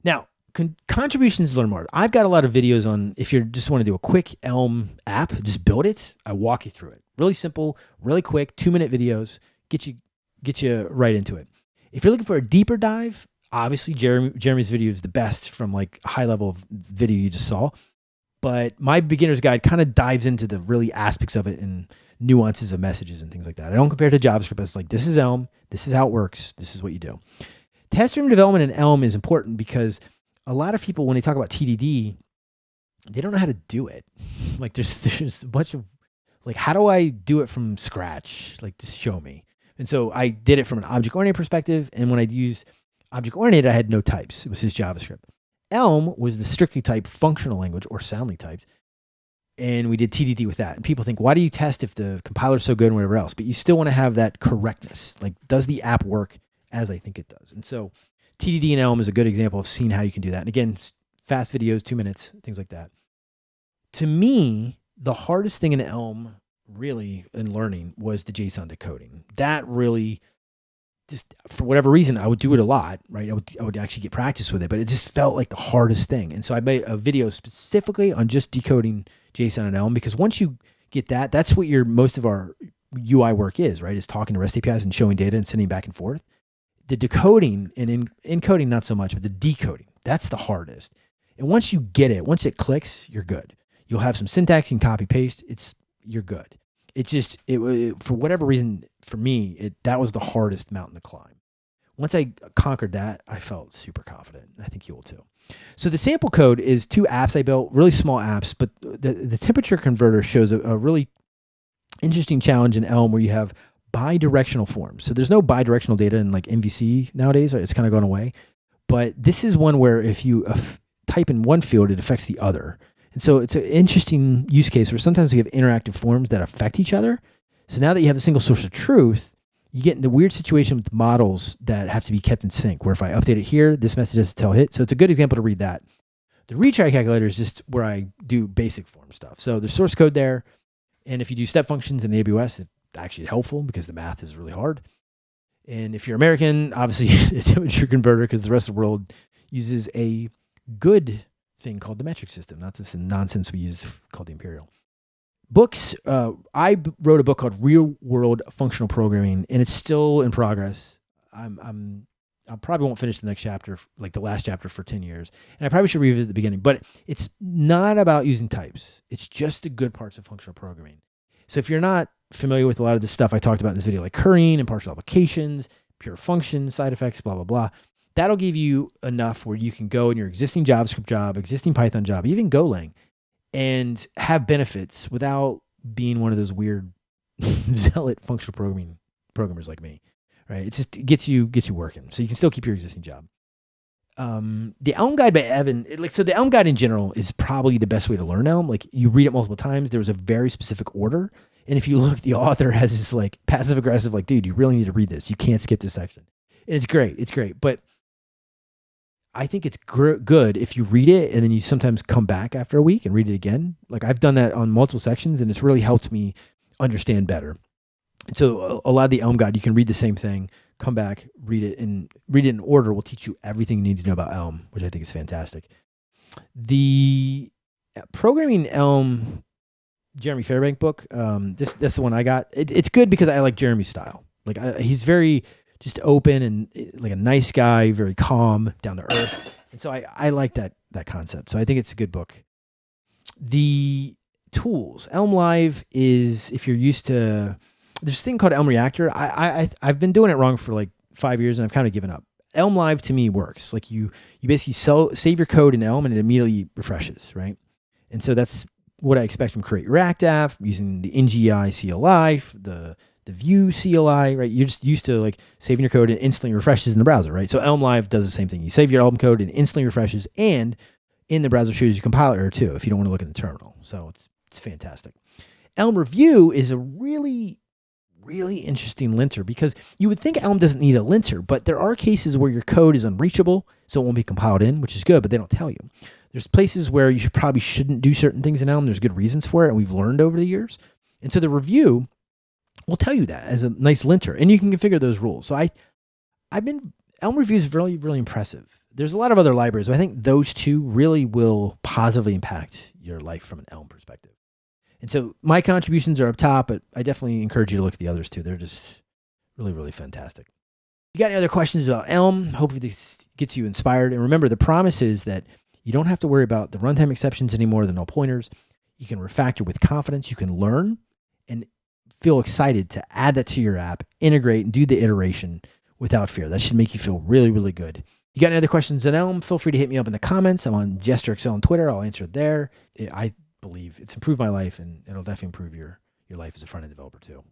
[SPEAKER 1] Now, con- contributions learn more. I've got a lot of videos on if you just want to do a quick Elm app, just build it. I walk you through it. Really simple, really quick, two minute videos. Get you get you right into it. If you're looking for a deeper dive, obviously Jeremy, Jeremy's video is the best from like high level of video you just saw. But my beginner's guide kind of dives into the really aspects of it and nuances of messages and things like that. I don't compare to JavaScript. It's like this is Elm, this is how it works, this is what you do. Test-driven development in Elm is important because a lot of people when they talk about TDD, they don't know how to do it. *laughs* Like there's there's a bunch of like how do I do it from scratch? Like just show me. And so I did it from an object oriented perspective. And when I used object oriented, I had no types. It was just JavaScript. Elm was the strictly typed functional language or soundly typed. And we did TDD with that. And people think, why do you test if the compiler's so good and whatever else? But you still want to have that correctness. Like, does the app work as I think it does? And so TDD and Elm is a good example of seeing how you can do that. And again, fast videos, two minutes, things like that. To me, the hardest thing in Elm, really, in learning was the JSON decoding. That really, just for whatever reason, I would do it a lot, right? I would, I would actually get practice with it, but it just felt like the hardest thing. And so I made a video specifically on just decoding JSON and Elm because once you get that, that's what your most of our UI work is, right? Is talking to REST APIs and showing data and sending back and forth the decoding and in, encoding not so much, but the decoding, that's the hardest. And once you get it, once it clicks, you're good. You'll have some syntax and copy paste. It's you're good. It's just it, it for whatever reason for me, it that was the hardest mountain to climb. Once I conquered that, I felt super confident. I think you will too. So the sample code is two apps I built, really small apps, but the, the temperature converter shows a, a really interesting challenge in Elm where you have bi-directional forms. So there's no bi-directional data in like MVC nowadays. It's kind of gone away. But this is one where if you type in one field, it affects the other. And so it's an interesting use case where sometimes we have interactive forms that affect each other. So now that you have a single source of truth, you get in the weird situation with models that have to be kept in sync, where if I update it here, this message has to tell hit. So it's a good example to read that. The retry calculator is just where I do basic form stuff. So there's source code there. And if you do step functions in AWS, it's actually helpful because the math is really hard. And if you're American, obviously *laughs* the temperature converter, because the rest of the world uses a good thing called the metric system, not this nonsense we use called the imperial. Books, uh, I wrote a book called Real World Functional Programming, and it's still in progress. I'm, I'm, I probably won't finish the next chapter, like the last chapter, for 10 years. And I probably should revisit the beginning, but it's not about using types. It's just the good parts of functional programming. So if you're not familiar with a lot of the stuff I talked about in this video, like currying and partial applications, pure functions, side effects, blah, blah, blah, that'll give you enough where you can go in your existing JavaScript job, existing Python job, even Golang, and have benefits without being one of those weird *laughs* zealot functional programming programmers like me. Right? It just gets you gets you working. So you can still keep your existing job um, the Elm Guide by Evan, like so, the Elm Guide in general is probably the best way to learn Elm. Like you read it multiple times. There was a very specific order, and if you *laughs* look, the author has this like passive aggressive, like, dude, you really need to read this. You can't skip this section. And it's great. It's great, but I think it's gr- good if you read it and then you sometimes come back after a week and read it again. Like I've done that on multiple sections and it's really helped me understand better. And so a, a lot of the Elm Guide, you can read the same thing, come back, read it, and read it in order will teach you everything you need to know about Elm, which I think is fantastic. The uh, programming Elm Jeremy Fairbank book, um, this that's the one I got. It, it's good because I like Jeremy's style. Like I, he's very just open and eh, like a nice guy, very calm, down to earth. And so I, I like that that concept. So I think it's a good book. The tools Elm Live is if you're used to there's this thing called Elm Reactor. I I I've been doing it wrong for like five years and I've kind of given up. Elm Live to me works. Like you you basically sell, save your code in Elm and it immediately refreshes, right? And so that's what I expect from Create React app using the NGI CLI, the the Vue CLI, right? You're just used to like saving your code and instantly refreshes in the browser, right? So Elm Live does the same thing. You save your Elm code and instantly refreshes, and in the browser shows you compiler too if you don't want to look in the terminal. So it's it's fantastic. Elm Review is a really really interesting linter because you would think Elm doesn't need a linter, but there are cases where your code is unreachable, so it won't be compiled in, which is good, but they don't tell you. There's places where you should probably shouldn't do certain things in Elm. There's good reasons for it, and we've learned over the years. And so the review will tell you that as a nice linter, and you can configure those rules. So I, I've been Elm Review is really really impressive. There's a lot of other libraries, but I think those two really will positively impact your life from an Elm perspective. And so my contributions are up top, but I definitely encourage you to look at the others too. They're just really, really fantastic. You got any other questions about Elm? Hopefully this gets you inspired. And remember, the promise is that you don't have to worry about the runtime exceptions anymore, the null pointers. You can refactor with confidence. You can learn and feel excited to add that to your app, integrate and do the iteration without fear. That should make you feel really, really good. You got any other questions on Elm? Feel free to hit me up in the comments. I'm on JesterXL on Twitter. I'll answer it there. I believe it's improved my life and it'll definitely improve your, your life as a front end developer too.